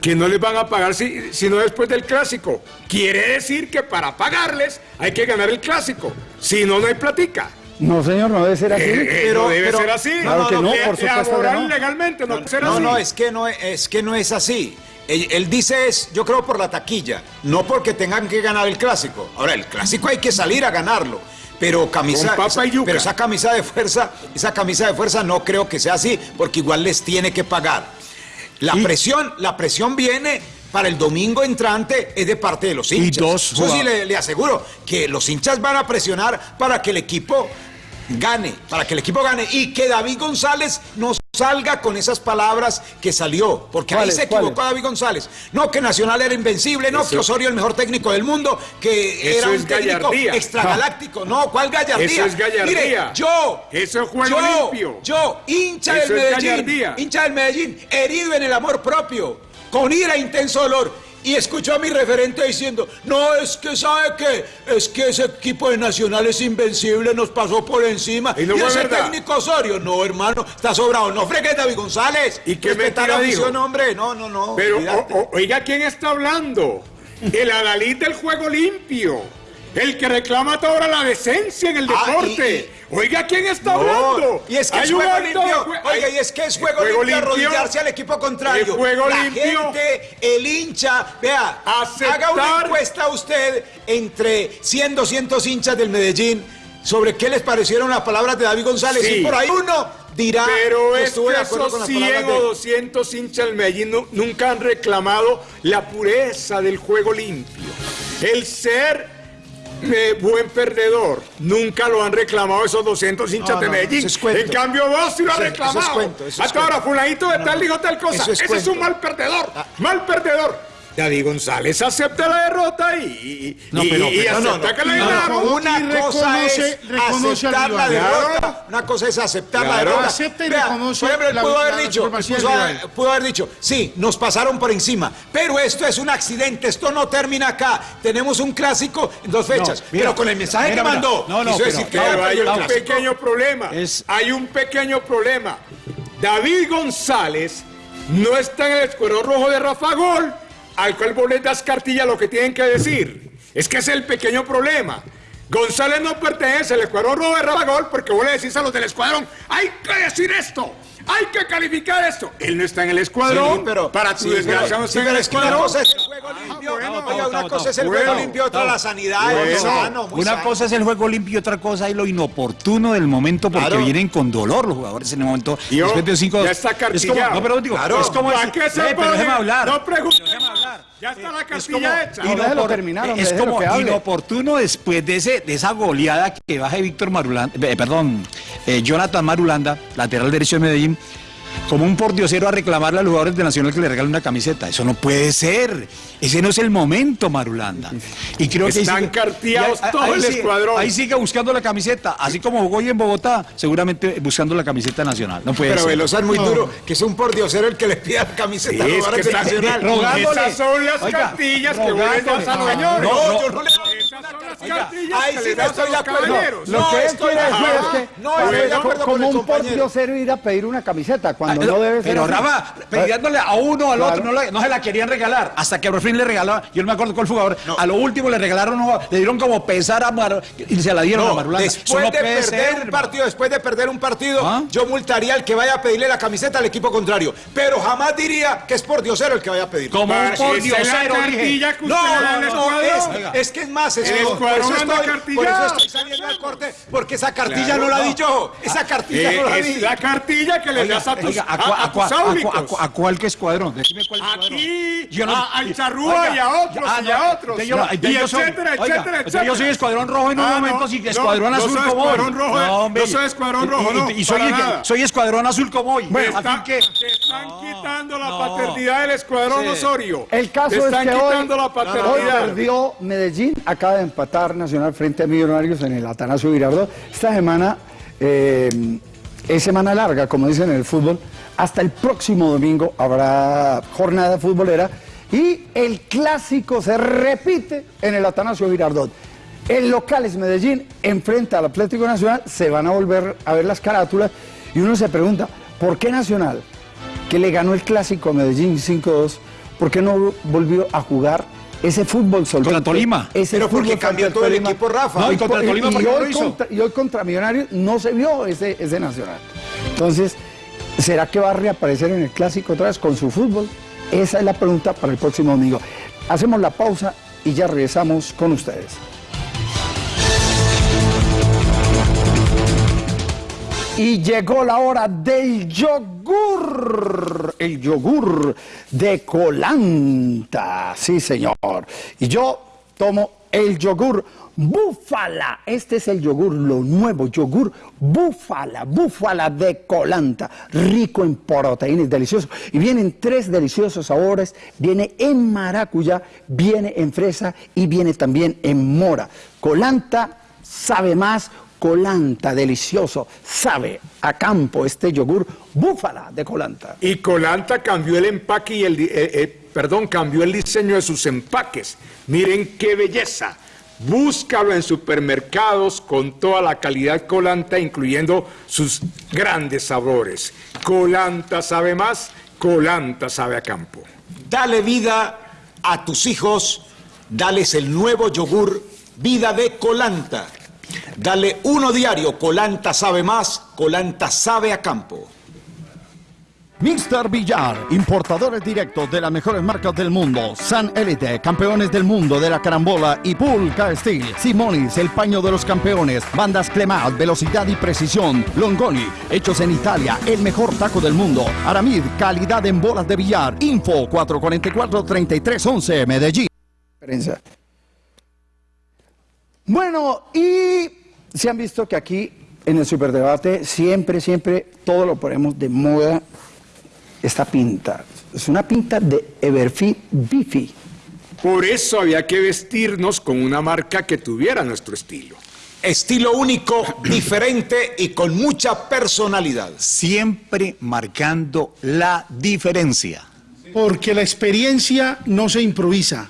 Que no les van a pagar si, sino después del clásico. Quiere decir que para pagarles hay que ganar el clásico. Si no, no hay platica. No, señor, no debe ser así. Eh, eh, no debe ser así. Claro que no, Eh, por supuesto que no. legalmente no, puede ser No, así. no, es que no, es que no es así. Él, él dice es, yo creo por la taquilla, no porque tengan que ganar el clásico. Ahora, el clásico hay que salir a ganarlo. Pero camisa, Con papa esa- y yuca. pero esa camisa de fuerza, esa camisa de fuerza no creo que sea así, porque igual les tiene que pagar. La presión, la presión viene para el domingo entrante es de parte de los hinchas. dos Eso sí le aseguro que los hinchas van a presionar para que el equipo gane, para que el equipo gane y que David González no salga con esas palabras que salió, porque ahí ¿Cuáles, se equivocó? David González. No que Nacional era invencible, no Eso- que Osorio el mejor técnico del mundo, que era un técnico gallardía. extragaláctico. No, ¿cuál gallardía? Eso es gallardía. Mire, yo, Eso es juego yo, limpio. yo, hincha Eso del Medellín, gallardía. hincha del Medellín, herido en el amor propio, con ira e intenso dolor. Y escuchó a mi referente diciendo, no, es que sabe que, es que ese equipo de Nacional es invencible, nos pasó por encima. Y no ese verdad. técnico Osorio, no, hermano, está sobrado. No fregues, David González. ¿Y qué mentira dijo? hombre. No, no, no. Pero, olvídate. o- o- oiga, ¿quién está hablando? el adalid del juego limpio, el que reclama toda la decencia en el Ah, deporte. Oiga, ¿quién está No, hablando? Y es que Hay es juego limpio. jue- Oiga, y es que es juego, juego limpio limpio, arrodillarse al equipo contrario. el juego La limpio. gente, el hincha, vea, haga una encuesta usted entre 100, 200 hinchas del Medellín sobre qué les parecieron las palabras de David González. Sí. Y por ahí uno dirá Pero que es que esos con las 100 palabras o de... 200 hinchas del Medellín nu- nunca han reclamado la pureza del juego limpio. El ser eh, buen perdedor. Nunca lo han reclamado esos 200 hinchas No, de Medellín. En cambio, vos sí lo has Eso- eso es reclamado. cuento, eso es Hasta ahora, fulanito de tal dijo tal cosa. Es Ese es un mal perdedor. Mal perdedor. David González acepta la derrota y, y, No, pero- y no, acepta no, que le ganaron. Una cosa es reconoce- aceptar la derrota. Claro. Una cosa es aceptar la derrota. Acepta y Vea, reconoce Por ejemplo, él la- pudo haber la dicho, pudo, haber- dicho, sí, nos pasaron por encima, pero esto es un accidente, esto no termina acá. Tenemos un clásico en dos fechas. mira, pero con el mensaje mira, que mandó, No, no, quiso decir que Pero había hay un pequeño problema. Es- Hay un pequeño problema. David González no está en el escuadrón rojo de Rafa Gol, al cual vos les das cartilla lo que tienen que decir. Es que ese es el pequeño problema. González no pertenece al escuadrón rojo de Rafa Gol porque vos le decís a los del escuadrón, hay que decir esto, hay que calificar esto. Él no está en el escuadrón, Sí, pero, para tu sí, desgracia no sí, está en pero el escuadrón. cosa es el juego limpio, bueno, oiga, una cosa es el juego limpio, otra la sanidad, muy Bueno. sano, muy Una sano. cosa es el juego limpio y otra cosa es lo inoportuno del momento porque Claro. vienen con dolor los jugadores en el momento. Yo, después de cinco, ya está es como, cartillado. no, pero digo, Claro. es como ¿Para decir, qué se "Eh, pero pone? déjeme hablar. No pregunte. Ya está la Es cartilla como hecha. Inopor- terminar, hombre, es como que inoportuno después de ese de esa goleada que baje Víctor Marulanda, eh, perdón, eh, Jonathan Marulanda, lateral derecho de Medellín, como un pordiosero a reclamarle a los jugadores de Nacional que le regalen una camiseta. Eso no puede ser. Ese no es el momento, Marulanda. Y creo Están sigue- carteados y ahí- todo ahí el sigue- escuadrón. Ahí sigue buscando la camiseta, así como jugó hoy en Bogotá, seguramente buscando la camiseta nacional. No puede Pero ser. Velosa es muy duro, que es un pordiosero el que le pida camiseta Sí, a los es que jugadores de está- Nacional. rogándole. Esas son las Oiga, cartillas que das a los. No, no, yo no le- cartillas Ahí sí no estoy de acuerdo. caballeros. Lo No que él estoy quiere de decir acuerdo. es que No estoy de acuerdo como un pordiosero ir a pedir una camiseta cuando Ah, no debe ser Pero. Rafa, pidiéndole a uno al otro, no, no se la querían regalar. Hasta que por fin le regalaba, yo no me acuerdo cuál jugador, a lo último le regalaron, le dieron como pesar a Mar y se la dieron a No, Marulanda. Después no de perder un partido, después de perder un partido, ¿Ah? yo multaría al que vaya a pedirle la camiseta al equipo contrario. Pero jamás diría que es por diosero el que vaya a pedir. Como un pordiosero, No, no, no, es que es más, es Escuadrón eso, estoy, por eso estoy saliendo al corte, porque esa cartilla Claro, no la no. di yo, esa cartilla no la Eh, di. es la cartilla que le das a tus, Oiga, ¿a, a- a a tus cuál que escuadrón? Decime cuál escuadrón. Aquí, Yo no- a- al charrúa Oiga, y a otros ah, y a otros. yo- y yo soy- etcétera, oiga, etcétera, entonces etcétera. yo soy escuadrón rojo en un Ah, momento, no, sí, no, escuadrón no azul como hoy. escuadrón eh, no soy escuadrón rojo, y- no, y, soy, escuadrón azul como hoy. Bueno, Así que... te están quitando la paternidad del escuadrón. Osorio. El caso es que hoy, perdió Medellín, acaba de empatar Nacional frente a Millonarios en el Atanasio Girardot. Esta semana eh, es semana larga, como dicen en el fútbol. Hasta el próximo domingo habrá jornada futbolera y el clásico se repite en el Atanasio Girardot. El local es Medellín, enfrenta al Atlético Nacional, se van a volver a ver las carátulas y uno se pregunta, ¿por qué Nacional, que le ganó el clásico a Medellín 5-2, ¿por qué no volvió a jugar ese fútbol solvente? Contra Tolima. Ese Pero porque fútbol cambió todo el Tolima. equipo, Rafa. No, y contra por- Tolima, ¿por qué no lo hoy hizo? contra- y hoy contra Millonarios no se vio ese, ese Nacional. Entonces, ¿será que va a reaparecer en el clásico otra vez con su fútbol? Esa es la pregunta para el próximo domingo. Hacemos la pausa y ya regresamos con ustedes. Y llegó la hora del yogur, el yogur de Colanta, sí señor. Y yo tomo el yogur búfala, este es el yogur, lo nuevo, yogur búfala, búfala de Colanta, rico en proteínas, delicioso. Y vienen tres deliciosos sabores, viene en maracuyá, viene en fresa y viene también en mora. Colanta sabe más, colanta, delicioso, sabe a campo este yogur búfala de colanta. Y Colanta cambió el empaque y el, eh, eh, perdón, cambió el diseño de sus empaques. Miren qué belleza. Búscalo en supermercados con toda la calidad Colanta, incluyendo sus grandes sabores. Colanta sabe más, Colanta sabe a campo. Dale vida a tus hijos dales el nuevo yogur Vida de Colanta. Dale uno diario, Colanta sabe más, Colanta sabe a campo. Mr. Villar, importadores directos de las mejores marcas del mundo. San Elite, campeones del mundo de la carambola y Pulca Steel. Simonis, el paño de los campeones. Bandas Clemat, velocidad y precisión. Longoni, hechos en Italia, el mejor taco del mundo. Aramid, calidad en bolas de billar. Info 444-3311, Medellín. Bueno, y se han visto que aquí en el superdebate siempre, siempre todo lo ponemos de moda esta pinta. Es una pinta de Everfit Bifi. Por eso había que vestirnos con una marca que tuviera nuestro estilo. Estilo único, diferente y con mucha personalidad. Siempre marcando la diferencia. Porque la experiencia no se improvisa.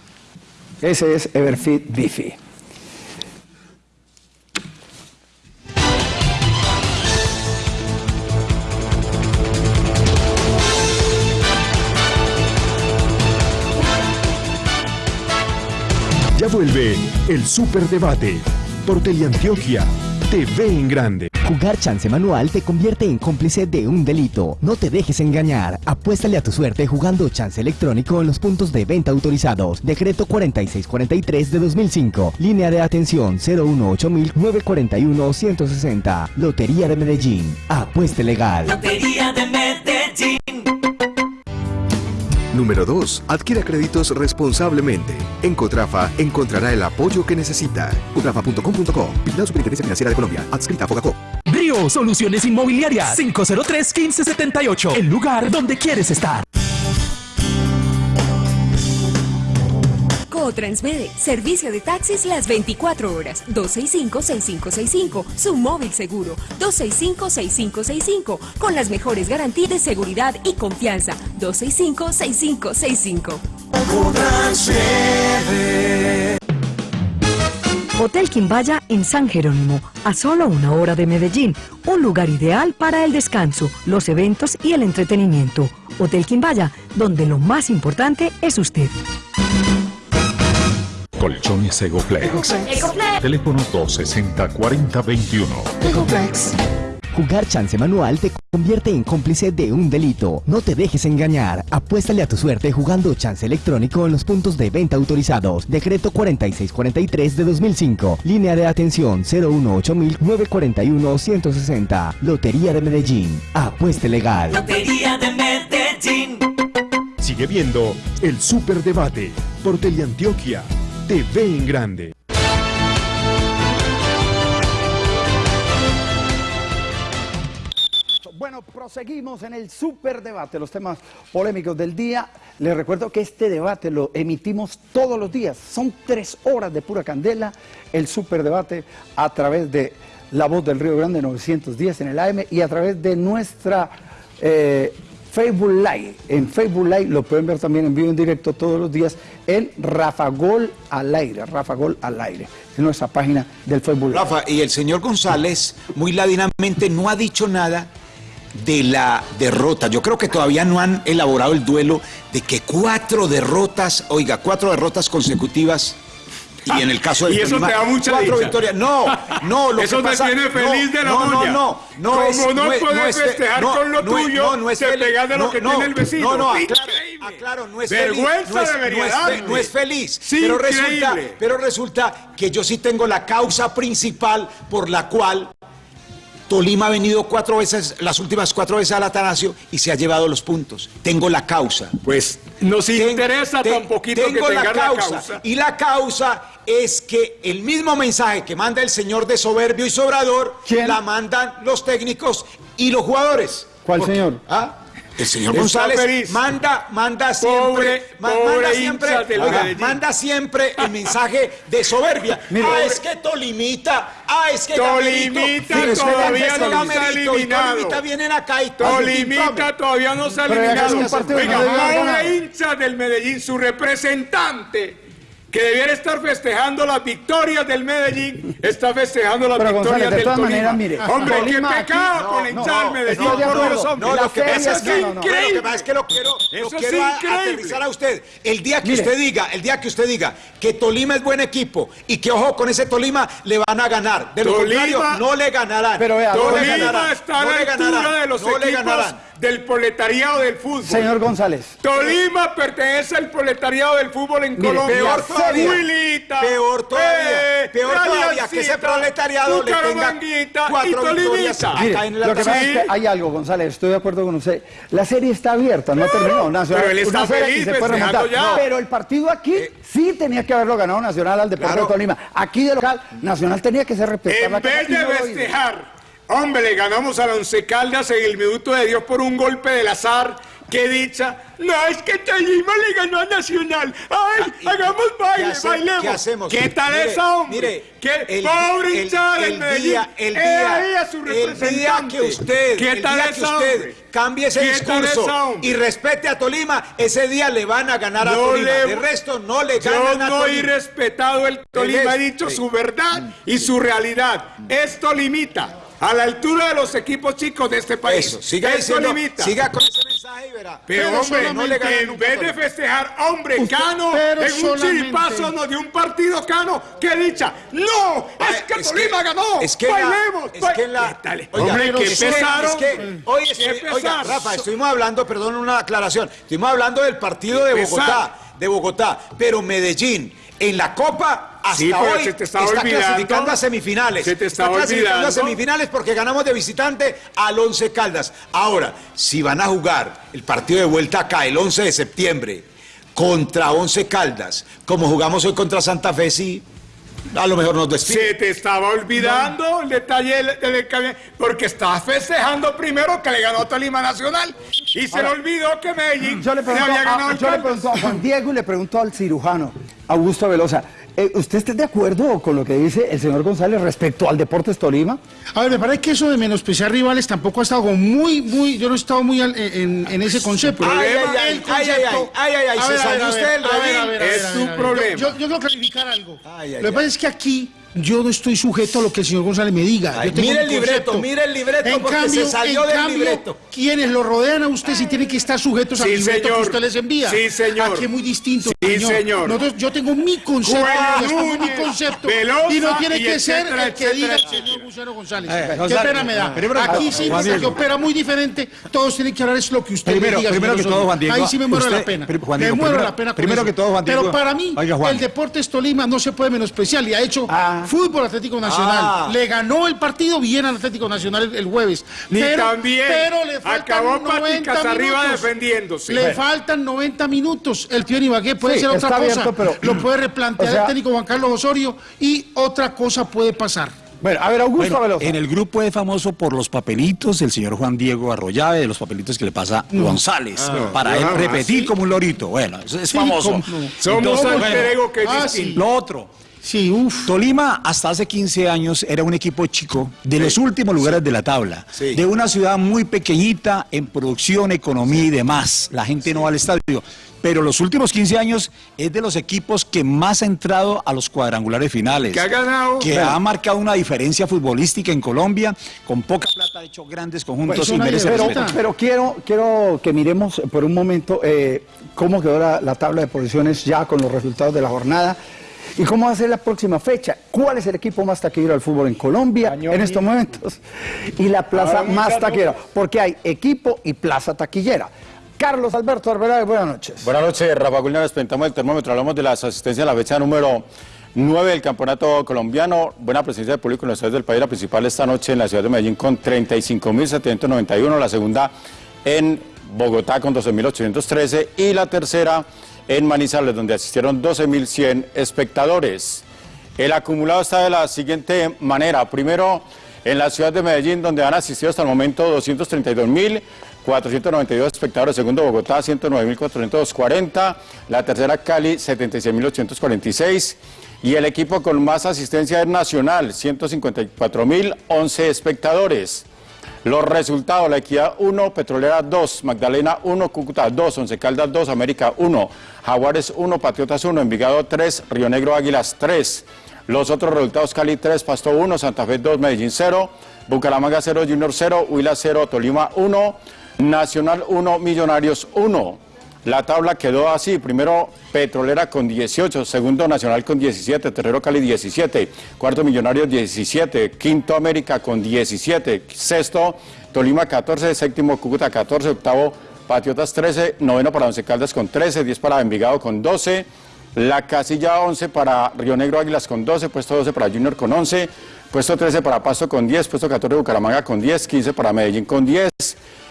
Ese es Everfit Bifi. Ya vuelve el Superdebate por Teleantioquia TV en grande. Jugar chance manual te convierte en cómplice de un delito. No te dejes engañar. Apuéstale a tu suerte jugando chance electrónico en los puntos de venta autorizados. Decreto 4643 de 2005. Línea de atención 018-941-160. Lotería de Medellín. Apueste legal. Lotería de Medellín. Número 2. Adquiera créditos responsablemente. En Cotrafa encontrará el apoyo que necesita. Cotrafa.com.co. Vigilado Superintendencia Financiera de Colombia. Adscrita a Fogacop. Brio Soluciones Inmobiliarias 503-1578. El lugar donde quieres estar. Transmede, servicio de taxis las 24 horas, 265-6565, su móvil seguro, 265-6565, con las mejores garantías de seguridad y confianza, 265-6565. Hotel Quimbaya en San Jerónimo, a solo una hora de Medellín, un lugar ideal para el descanso, los eventos y el entretenimiento. Hotel Quimbaya, donde lo más importante es usted. Colchones Egoplex. Teléfono 260-4021. Ecoplex. Jugar chance manual te convierte en cómplice de un delito. No te dejes engañar. Apuéstale a tu suerte jugando chance electrónico en los puntos de venta autorizados. Decreto 4643 de 2005. Línea de atención 018-941-160. Lotería de Medellín. Apueste legal. Lotería de Medellín. Sigue viendo el Superdebate por Teleantioquia TV en grande. Bueno, proseguimos en el superdebate, los temas polémicos del día. Les recuerdo que este debate lo emitimos todos los días. Son tres horas de pura candela, el superdebate a través de La Voz del Río Grande 910 en el AM y a través de nuestra eh, Facebook Live. En Facebook Live lo pueden ver también en vivo en directo todos los días en Rafa Gol al aire, Rafa Gol al aire. Es nuestra página del Facebook Live. Rafa, y el señor González muy ladinamente no ha dicho nada de la derrota. Yo creo que todavía no han elaborado el duelo de que cuatro derrotas, oiga, cuatro derrotas consecutivas y en el caso del y eso Tolima, te da mucha cuatro dicha. victorias. No, no, lo Eso que te pasa tiene feliz de la no, no, no, no, Como es- no es- puedes es fe- festejar no, con lo no tuyo, no, no es te pegas de lo No, que no, tiene el vecino. No, no, aclaro, aclaro, no es Vergüenza feliz. No es, debería no es no es feliz. Sí, pero resulta, pero resulta que yo sí tengo la causa principal por la cual Tolima ha venido cuatro veces, las últimas cuatro veces al Atanasio y se ha llevado los puntos. Tengo la causa. Pues nos interesa tan poquito que tengo tengas la causa. causa. Y la causa es que el mismo mensaje que manda el señor de soberbio y sobrador, la mandan los técnicos y los jugadores. ¿Cuál señor? ¿Ah? El señor González feliz. manda, manda siempre, Pobre- ma- pobre manda siempre, manda siempre el mensaje de soberbia. Mire. ah, es que Tolimita, ah, es que Tolimita Gamerito, todavía es que no Gamerito, se ha eliminado. Tolimita vienen acá y Tolimita todavía no se ha eliminado. haber pobre hincha del Medellín, su representante que debiera estar festejando las victorias del Medellín, está festejando las Pero, victorias González, de del todas Tolima. maneras, mire, hombre, Tolima qué pecado no, con no, hinchar no, Medellín, de por acuerdo. Dios, hombre. No, lo que pasa es que, no, no, no. no, lo que pasa es que lo quiero, lo quiero a- aterrizar a usted. El día que Mire. usted diga, el día que usted diga que Tolima es buen equipo y que ojo con ese Tolima le van a ganar. De lo Tolima- contrario, no le ganarán. Pero vea, no le Tolima ganarán. está a no la le altura ganarán, de los no equipos ganarán. Del proletariado del fútbol. Señor González. Tolima pertenece al proletariado del fútbol en Mire, Colombia. peor todavía. Huilita, Peor todavía, eh, peor todavía, que ese proletariado le tenga cuatro victorias acá en la lo que pasa es que hay algo, González, estoy de acuerdo con usted. La serie está abierta, no terminó. Nacional, pero él está feliz se puede remontar. ya. Pero el partido aquí sí tenía que haberlo ganado Nacional al Deportivo Claro. de Tolima. Aquí de local, Nacional tenía que ser respetado. En vez de festejar, hombre, le ganamos a la Once Caldas en el minuto de Dios por un golpe del azar. Qué dicha. No, es que Tolima le ganó a Nacional. Ay, hagamos baile, ¿Qué hace- bailemos. qué hacemos? ¿Qué tal Mire, esa, hombre? mire, ¿Qué el- pobre hinchada del el Medellín. día- el He día- el que usted, ¿Qué el tal día que usted hombre? cambie ese ¿Qué tal discurso esa, y respete a Tolima, ese día le van a ganar a Tolima. le- de resto no le Yo ganan a no he Tolima. respetado el Tolima, he dicho Sí. su verdad y su realidad. Es Tolimita, a la altura de los equipos chicos de este país. Eso, siga es diciendo, siga con ese mensaje y verá. Pero, Pero hombre, no le en vez de festejar, hombre, Usted- Cano, pero en un chiripazo nos dio un partido Cano, qué dicha. ¡No! Ah, ¡Es que es Tolima que- ganó! es que ¡Bailemos! es que la- ¿Qué tal? Oiga, hombre, que es que- es que hoy oiga, pesar. Rafa, estuvimos hablando, perdón, una aclaración. Estuvimos hablando del partido de Bogotá, pesar. de Bogotá, pero Medellín en la Copa hasta Sí, pero hoy se te estaba está olvidando. clasificando a semifinales. Se te está estaba clasificando a semifinales porque ganamos de visitante al Once Caldas. Ahora, si van a jugar el partido de vuelta acá el 11 de septiembre contra Once Caldas, como jugamos hoy contra Santa Fe, sí, a lo mejor nos despiden. Se te estaba olvidando el detalle del, del cambio, porque estabas festejando primero que le ganó Tolima Nacional y se le olvidó que Medellín Yo le pregunto, había ganado a, el yo le pregunto a Juan Diego y le pregunto al cirujano Augusto Velosa. Eh, ¿Usted está de acuerdo con lo que dice el señor González respecto al Deportes Tolima? A ver, me parece que eso de menospreciar rivales tampoco ha estado como muy, muy, yo no he estado muy al- en, en ese concepto. Ay, El ay, ay, concepto- ay, ay, ay, ay, ay, ay, se salió usted ver, Es su problema. Yo, yo quiero clarificar algo. Ay, ay, Lo que pasa es que aquí yo no estoy sujeto a lo que el señor González me diga. Ay, Yo tengo mire el libreto, mire el libreto, En porque cambio, se salió en del cambio, libreto. Quienes lo rodean a usted sí tienen que estar sujetos al Sí, libreto señor. que usted les envía. Sí, señor. Aquí es muy distinto. Sí, señor. Nosotros- yo tengo mi concepto, expongo mi concepto. Velosa y no tiene y que ser etcétera, el que diga el señor González. Eh, Qué pena me da. primero que Aquí sí, Juan porque Diego. opera muy diferente. Todos tienen que hablar es lo que usted Primero, me diga. primero señor que todo. Juan Diego, Ahí sí me muero la pena. me muero la pena primero que todo, Juan Diego- Pero para mí, el Deportes Tolima no se puede menospreciar. Y ha hecho Ah. fútbol Atlético Nacional. Ah. Le ganó el partido bien al Atlético Nacional el, el jueves. Ni pero, también. pero le faltan Acabó 90 paticas arriba minutos. defendiéndose. Le Bueno. faltan 90 minutos. El Pío Ibagué puede Sí, ser otra cosa. abierto, pero- Lo puede replantear O sea- el técnico Juan Carlos Osorio y otra cosa puede pasar. Bueno, a ver, Augusto Bueno, en el grupo es famoso por los papelitos del señor Juan Diego Arroyave, de los papelitos que le pasa González, para él Ah, repetir sí. como un lorito. Bueno, es Sí, famoso. cómo no. Somos Entonces, ego que Ah. Lo otro, Sí, uff. Tolima hasta hace 15 años era un equipo chico de los últimos lugares de la tabla, Sí. de una ciudad muy pequeñita en producción, economía y demás. La gente no va al estadio. Pero los últimos 15 años es de los equipos que más ha entrado a los cuadrangulares finales. Que ha ganado. Que ha marcado una diferencia futbolística en Colombia. Con poca plata ha hecho grandes conjuntos Pues y merece respeto. Pero quiero, quiero que miremos por un momento eh, cómo quedó la, la tabla de posiciones ya con los resultados de la jornada y cómo va a ser la próxima fecha. ¿Cuál es el equipo más taquillero del fútbol en Colombia en estos momentos? Y la plaza más caro. taquillera, porque hay equipo y plaza taquillera. Carlos Alberto Arbeláez, buenas noches. Buenas noches, Rafa Gulina, nos presentamos el termómetro, hablamos de las asistencias a la fecha número 9 del campeonato colombiano, buena presencia de público en los estadios del país, la principal esta noche en la ciudad de Medellín con 35.791, la segunda en Bogotá con 12.813 y la tercera en Manizales donde asistieron 12.100 espectadores. El acumulado está de la siguiente manera, primero en la ciudad de Medellín donde han asistido hasta el momento 232.492 espectadores, segundo Bogotá 109.440, la tercera Cali 76.846 y el equipo con más asistencia es Nacional 154.011 espectadores. Los resultados, La Equidad 1, Petrolera 2, Magdalena 1, Cúcuta 2, Once Caldas 2, América 1, Jaguares 1, Patriotas 1, Envigado 3, Río Negro Águilas 3. Los otros resultados, Cali 3, Pasto 1, Santa Fe 2, Medellín 0, Bucaramanga 0, Junior 0, Huila 0, Tolima 1, Nacional 1, Millonarios 1. La tabla quedó así, primero Petrolera con 18, segundo Nacional con 17, Terrero Cali 17, cuarto Millonarios 17, quinto América con 17, sexto Tolima 14, séptimo Cúcuta 14, octavo Patriotas 13, noveno para Once Caldas con 13, 10 para Envigado con 12, la casilla 11 para Río Negro Águilas con 12, puesto 12 para Junior con 11, puesto 13 para Pasto con 10, puesto 14 Bucaramanga con 10, 15 para Medellín con 10,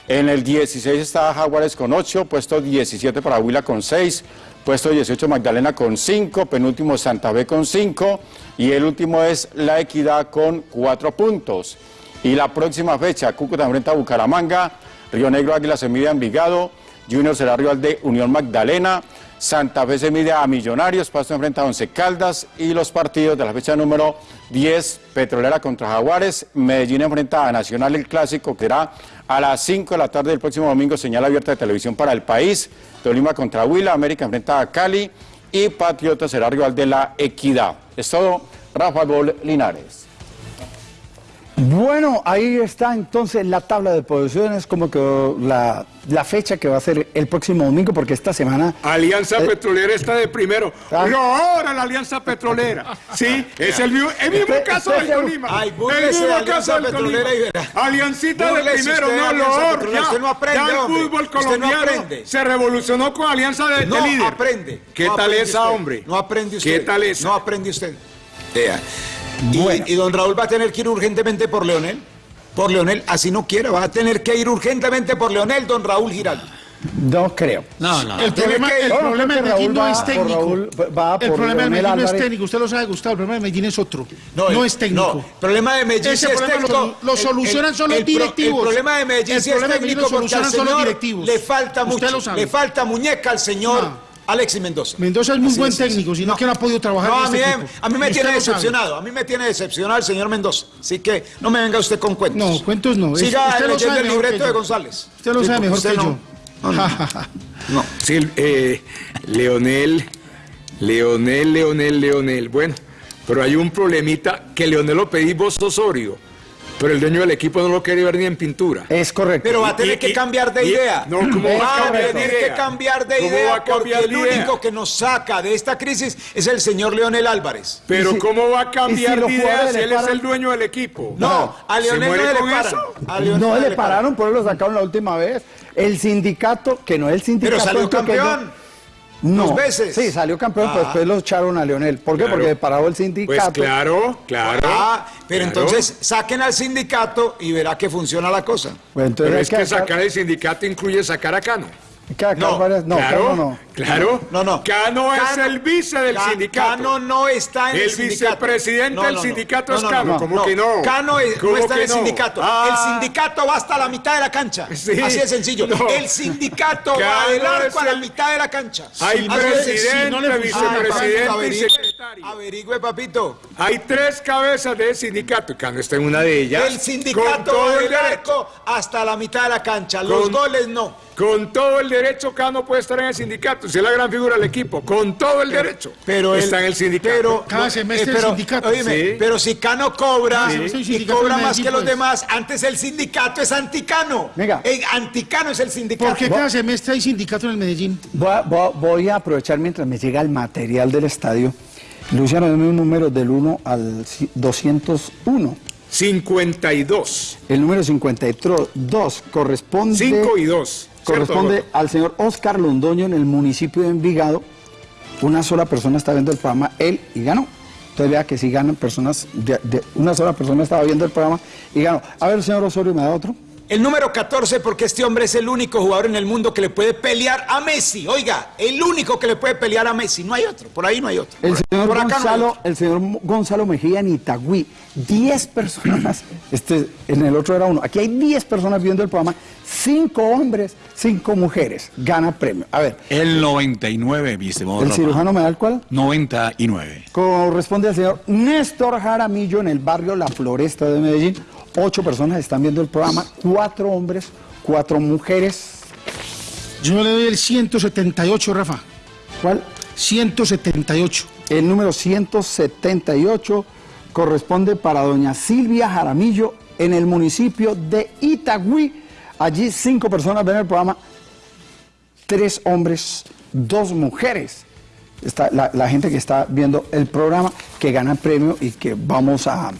en el 16 está Jaguares con 8, puesto 17 para Huila con 6, puesto 18 Magdalena con 5, penúltimo Santa Fe con 5 y el último es La Equidad con 4 puntos. Y la próxima fecha, Cúcuta enfrenta a Bucaramanga, Río Negro Águila se mide Envigado, Junior será rival de Unión Magdalena, Santa Fe se mide a Millonarios, Pasto enfrenta a Once Caldas y los partidos de la fecha número 10, Petrolera contra Jaguares, Medellín enfrenta a Nacional el Clásico, que será a las 5 de la tarde del próximo domingo, señal abierta de televisión para el país, Tolima contra Huila, América enfrenta a Cali y Patriota será rival de la Equidad. Es todo, Rafa Gol Linares. Bueno, ahí está entonces la tabla de posiciones, como que la, la fecha que va a ser el próximo domingo, porque esta semana... Alianza eh, Petrolera está de primero. Ah. Pero ahora la Alianza Petrolera. Sí, es el mismo, el mismo Usted- caso usted del Tolima. Ay, el mismo caso del Tolima. Aliancita de primero, no, lo Petrolera. ya, Usted no aprende, ya el fútbol no colombiano aprende. se revolucionó con Alianza de, de No líder. aprende. ¿Qué no tal aprende esa, usted. hombre? No aprende usted. ¿Qué tal esa? No aprende usted. Y, y don Raúl va a tener que ir urgentemente por Leonel. Por Leonel, así no quiere, va a tener que ir urgentemente por Leonel, don Raúl Giraldo. No creo. No, no. El problema, que- el No, no, problema creo de Medellín no es técnico. Raúl, va el problema de Medellín no es técnico, usted lo sabe, Gustavo. El problema de Medellín es otro. No, No, el- es técnico. no, el problema de Medellín Ese es lo técnico. lo solucionan son los directivos. El problema de Medellín El sí es técnico lo porque al solucionan son los directivos. le falta Usted mucho. lo sabe. Le falta muñeca al señor No. Alexis Mendoza. Mendoza es muy Así buen es, técnico, sino que no ha podido trabajar No, en a mí, este me- equipo. a mí me tiene decepcionado, a mí me tiene decepcionado el señor Mendoza. Así que no me venga usted con cuentos. No, cuentos no. Siga usted leyendo el libreto de. González. Usted lo Sí, sabe mejor que no- yo. No, no. No. Sí, eh, Leonel, Leonel, Leonel, Leonel. Bueno, pero hay un problemita que Leonel lo pedí vos Osorio, pero el dueño del equipo no lo quiere ver ni en pintura. Es correcto. Pero va a tener Y- que y- cambiar de y- idea. no, ¿cómo va a va a cambiar de tener idea? que cambiar de ¿Cómo va idea a cambiar porque el idea? único que nos saca de esta crisis es el señor Leonel Álvarez. Pero si- ¿cómo va a cambiar si los de idea si él es el dueño del equipo? No, a ¿Se Leonel no le paran. A Leonel No le pararon, por eso lo sacaron la última vez. El sindicato, que no es el sindicato. Pero salió campeón. No. Dos veces. Sí, salió campeón, pero Ah. después lo echaron a Leonel. ¿Por qué? Claro. Porque paró el Pues sindicato. claro, claro. Ah, pero claro. entonces saquen al sindicato y verá que funciona la cosa. Pues entonces Pero es que sacar- sacar el sindicato incluye sacar a Cano. No, varias- no, claro, Cano no. claro. No, no. Cano es Cano- el vice del Ca- sindicato. Cano no está en el, El sindicato. vicepresidente No, del no, no. sindicato No, es no, Cano. no, ¿Cómo que no? Cano es- no ¿Cómo está en el no? sindicato. Ah. El sindicato va hasta la mitad de la cancha. Sí. Así de sencillo. No. El sindicato Cano va del arco a la el- mitad de la cancha. Hay de presidente, vicepresidente papito, y averigüe. secretario. Averigüe, papito. Hay tres cabezas de sindicato. Cano está en una de ellas. El sindicato todo va el del arco hasta la mitad de la cancha. Los goles no. Con todo el derecho, Cano puede estar en el sindicato. Si es la gran figura del equipo. Con todo el derecho. Pero está en el sindicato. Pero, Cada semestre eh, pero, el sindicato. oíme, Sí. pero si Cano cobra y cobra más que los pues. demás, antes el sindicato es anticano. Venga. El anticano es el sindicato. ¿Por qué cada semestre hay sindicato en el Medellín? Voy a, voy aprovechar mientras me llega el material del estadio. Luciano, dame un número del 1 al ci- 201. 52. El número 52 corresponde... 5 y 2. Corresponde al señor Oscar Londoño en el municipio de Envigado. Una sola persona está viendo el programa, él, y ganó. Entonces vea que si ganan personas, de- de- una sola persona estaba viendo el programa y ganó. A ver, señor Osorio, ¿me da otro? El número 14, porque este hombre es el único jugador en el mundo que le puede pelear a Messi. Oiga, el único que le puede pelear a Messi. No hay otro, por ahí no hay otro. El Por- señor, por acá no hay Gonzalo, otro. el señor Gonzalo Mejía en Itagüí, 10 personas, este, en el otro era uno, aquí hay 10 personas viendo el programa, 5 hombres, 5 mujeres, gana premio. A ver, El 99, mi estimado el cirujano me da el cual 99. corresponde al señor Néstor Jaramillo en el barrio La Floresta de Medellín, Ocho personas están viendo el programa, cuatro hombres, cuatro mujeres. Yo le doy el 178, Rafa. ¿Cuál? 178. El número 178 corresponde para doña Silvia Jaramillo en el municipio de Itagüí. Allí cinco personas ven el programa, tres hombres, dos mujeres. Está la, la gente que está viendo el programa, que gana premio y que vamos a,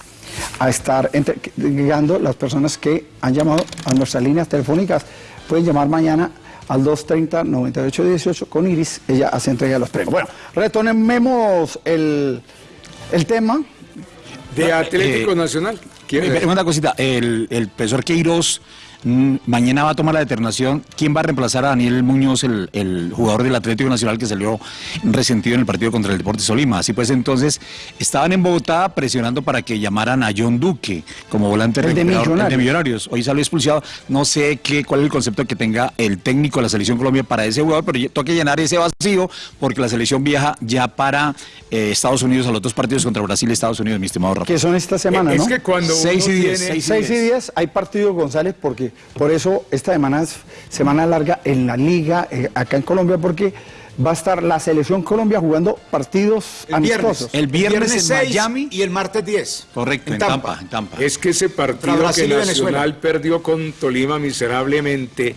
a estar entregando las personas que han llamado a nuestras líneas telefónicas. Pueden llamar mañana al 230-9818 con Iris, ella hace entrega de los premios. Bueno, retomemos el, el tema. De Atlético Eh, Nacional. Eh, Una cosita, el, el profesor Queiroz mañana va a tomar la determinación quién va a reemplazar a Daniel Muñoz, el, el jugador del Atlético Nacional que salió resentido en el partido contra el Deportes Tolima. Así pues, entonces, estaban en Bogotá presionando para que llamaran a John Duque como volante El de recuperador, el de Millonarios. Hoy salió expulsado. No sé qué, cuál es el concepto que tenga el técnico de la Selección Colombia para ese jugador, pero toca llenar ese vacío porque la selección viaja ya para eh, Estados Unidos a los dos partidos contra Brasil y Estados Unidos, mi estimado Rafa. que son esta semana, Es ¿no? que cuando Seis uno y diez, tiene- seis y 6 y 10 hay partido González porque por eso esta semana es semana larga en la liga eh, acá en Colombia porque va a estar la selección Colombia jugando partidos El viernes. amistosos. El viernes en seis Miami. y el martes 10. Correcto, en Tampa, en Tampa. Es que ese partido que. Nacional perdió con Tolima miserablemente.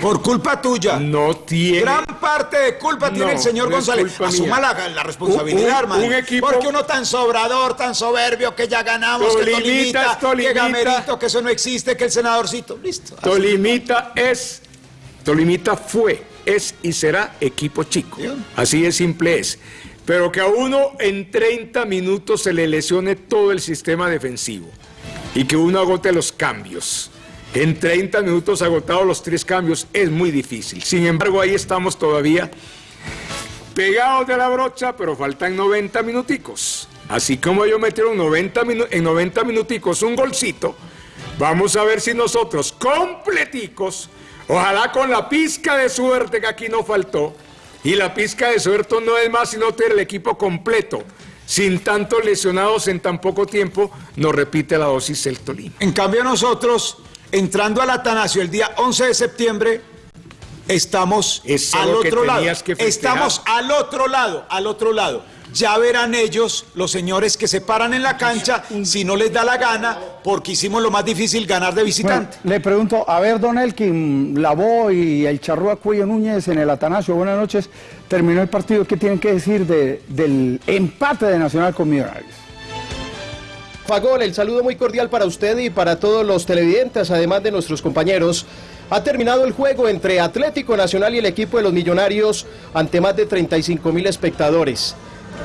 Por culpa tuya. No tiene. Gran parte de culpa tiene el señor no González. Asuma la, la responsabilidad, Un- un- hermano. un equipo- Porque uno tan sobrador, tan soberbio, que ya ganamos, que Tolimita Tolimita, Gamerito, que eso no existe, que el senadorcito. Listo. Tolimita es, Tolimita fue, es y será equipo chico. Así de simple es. Pero que a uno en 30 minutos se le lesione todo el sistema defensivo y que uno agote los cambios. En 30 minutos agotados los tres cambios es muy difícil. Sin embargo, ahí estamos todavía pegados de la brocha, pero faltan 90 minuticos. Así como ellos metieron 90 minu- en 90 minuticos un golcito, vamos a ver si nosotros completicos, ojalá con la pizca de suerte que aquí no faltó, y la pizca de suerte no es más sino tener el equipo completo, sin tantos lesionados en tan poco tiempo, nos repite la dosis el Tolima. En cambio nosotros, entrando al Atanasio el día 11 de septiembre, estamos al otro lado. que. Estamos al otro lado, al otro lado. Ya verán ellos, los señores que se paran en la cancha, si no les da la gana, porque hicimos lo más difícil, ganar de Bueno, visitante. le pregunto, a ver, Don Elkin, Lavó y el Charrúa Cuello Núñez en el Atanasio, buenas noches. Terminó el partido, ¿qué tienen que decir de- del empate de Nacional con Millonarios? Fagol, el saludo muy cordial para usted y para todos los televidentes, además de nuestros compañeros. Ha terminado el juego entre Atlético Nacional y el equipo de los Millonarios ante más de 35 mil espectadores.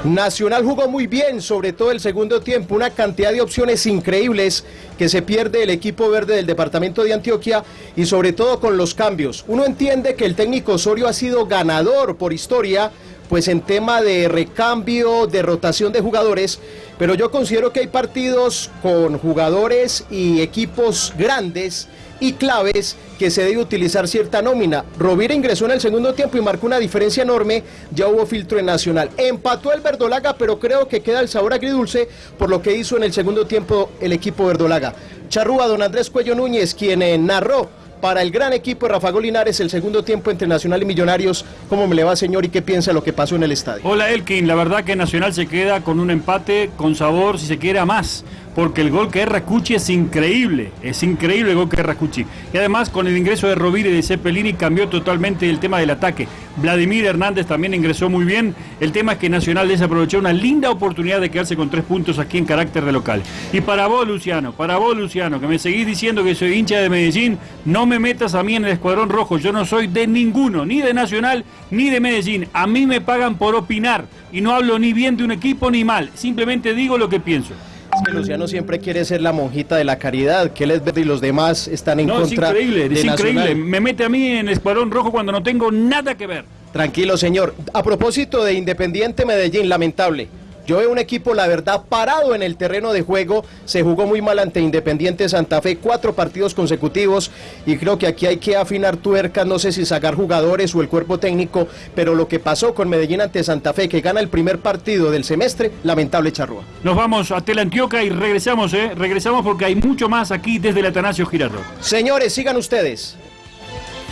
Nacional jugó muy bien, sobre todo el segundo tiempo, una cantidad de opciones increíbles que se pierde el equipo verde del departamento de Antioquia y sobre todo con los cambios. Uno entiende que el técnico Osorio ha sido ganador por historia, pues en tema de recambio, de rotación de jugadores, pero yo considero que hay partidos con jugadores y equipos grandes y claves que se debe utilizar cierta nómina. Rovira ingresó en el segundo tiempo y marcó una diferencia enorme, ya hubo filtro en Nacional. Empató el Verdolaga, pero creo que queda el sabor agridulce por lo que hizo en el segundo tiempo el equipo Verdolaga. Charrúa, don Andrés Cuello Núñez, quien eh, narró para el gran equipo de Rafa Linares el segundo tiempo entre Nacional y Millonarios. ¿Cómo me le va, señor, y qué piensa lo que pasó en el estadio? Hola Elkin, la verdad que Nacional se queda con un empate con sabor, si se quiere, a más. Porque el gol que es Racucci es increíble, es increíble el gol que es Racucci. Y además con el ingreso de Rovira y de Cepelini cambió totalmente el tema del ataque. Vladimir Hernández también ingresó muy bien. El tema es que Nacional desaprovechó una linda oportunidad de quedarse con tres puntos aquí en carácter de local. Y para vos, Luciano, para vos, Luciano, que me seguís diciendo que soy hincha de Medellín, no me metas a mí en el escuadrón rojo. Yo no soy de ninguno, ni de Nacional, ni de Medellín. A mí me pagan por opinar y no hablo ni bien de un equipo ni mal. Simplemente digo lo que pienso. Es que Luciano siempre quiere ser la monjita de la caridad, que él es verde y los demás están en No, es contra increíble, de es increíble. Nacional. Me mete a mí en escuadrón rojo cuando no tengo nada que ver. Tranquilo, señor. A propósito de Independiente Medellín, lamentable. Yo veo un equipo, la verdad, parado en el terreno de juego. Se jugó muy mal ante Independiente Santa Fe, cuatro partidos consecutivos. Y creo que aquí hay que afinar tuercas, no sé si sacar jugadores o el cuerpo técnico. Pero lo que pasó con Medellín ante Santa Fe, que gana el primer partido del semestre, lamentable charrúa. Nos vamos a Telantioca y regresamos, ¿eh? Regresamos porque hay mucho más aquí desde el Atanasio Girardot. Señores, sigan ustedes.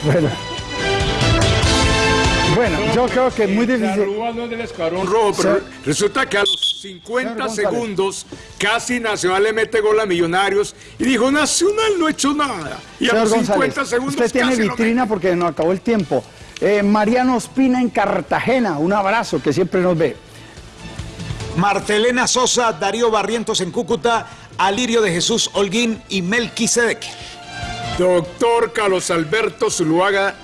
Bueno. Bueno, yo creo que es muy difícil. Charrúa no es del escuadrón rojo, pero resulta que a los 50 Señor González. segundos casi Nacional le mete gol a Millonarios y dijo Nacional no ha hecho nada. Y a los 50 González, segundos usted tiene vitrina porque nos acabó el tiempo. Eh, Mariano Ospina en Cartagena, un abrazo que siempre nos ve. Martelena Sosa, Darío Barrientos en Cúcuta, Alirio de Jesús Holguín y Melquisedec. Doctor Carlos Alberto Zuluaga,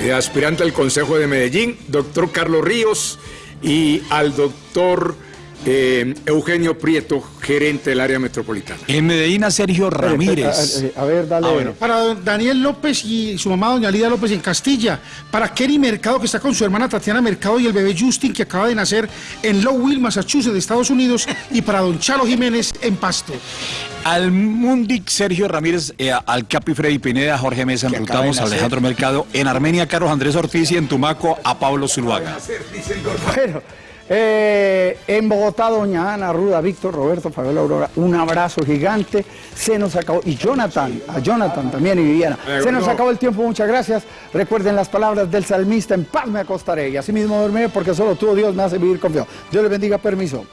eh, aspirante al Consejo de Medellín, doctor Carlos Ríos y al doctor eh, Eugenio Prieto, gerente del área metropolitana. En Medellín a Sergio Ramírez. A, a- a ver, dale. Ah, bueno. Para don Daniel López y su mamá, doña Lida López en Castilla. Para Kerry Mercado, que está con su hermana Tatiana Mercado y el bebé Justin, que acaba de nacer en Lowell, Massachusetts, de Estados Unidos. Y para don Chalo Jiménez en Pasto. Al Mundic Sergio Ramírez, eh, al Capi Freddy Pineda, Jorge Mesa, a nacer. Alejandro Mercado, en Armenia Carlos Andrés Ortiz y en Tumaco a Pablo Zuluaga. Bueno, eh, en Bogotá, doña Ana Ruda, Víctor, Roberto, Fabiola Aurora, un abrazo gigante. Se nos acabó, y Jonathan, a Jonathan también y Viviana. Eh, Se nos no. acabó el tiempo, muchas gracias. Recuerden las palabras del salmista, en paz me acostaré y así mismo dormiré porque solo tú, Dios, me hace vivir confiado. Dios les bendiga, permiso.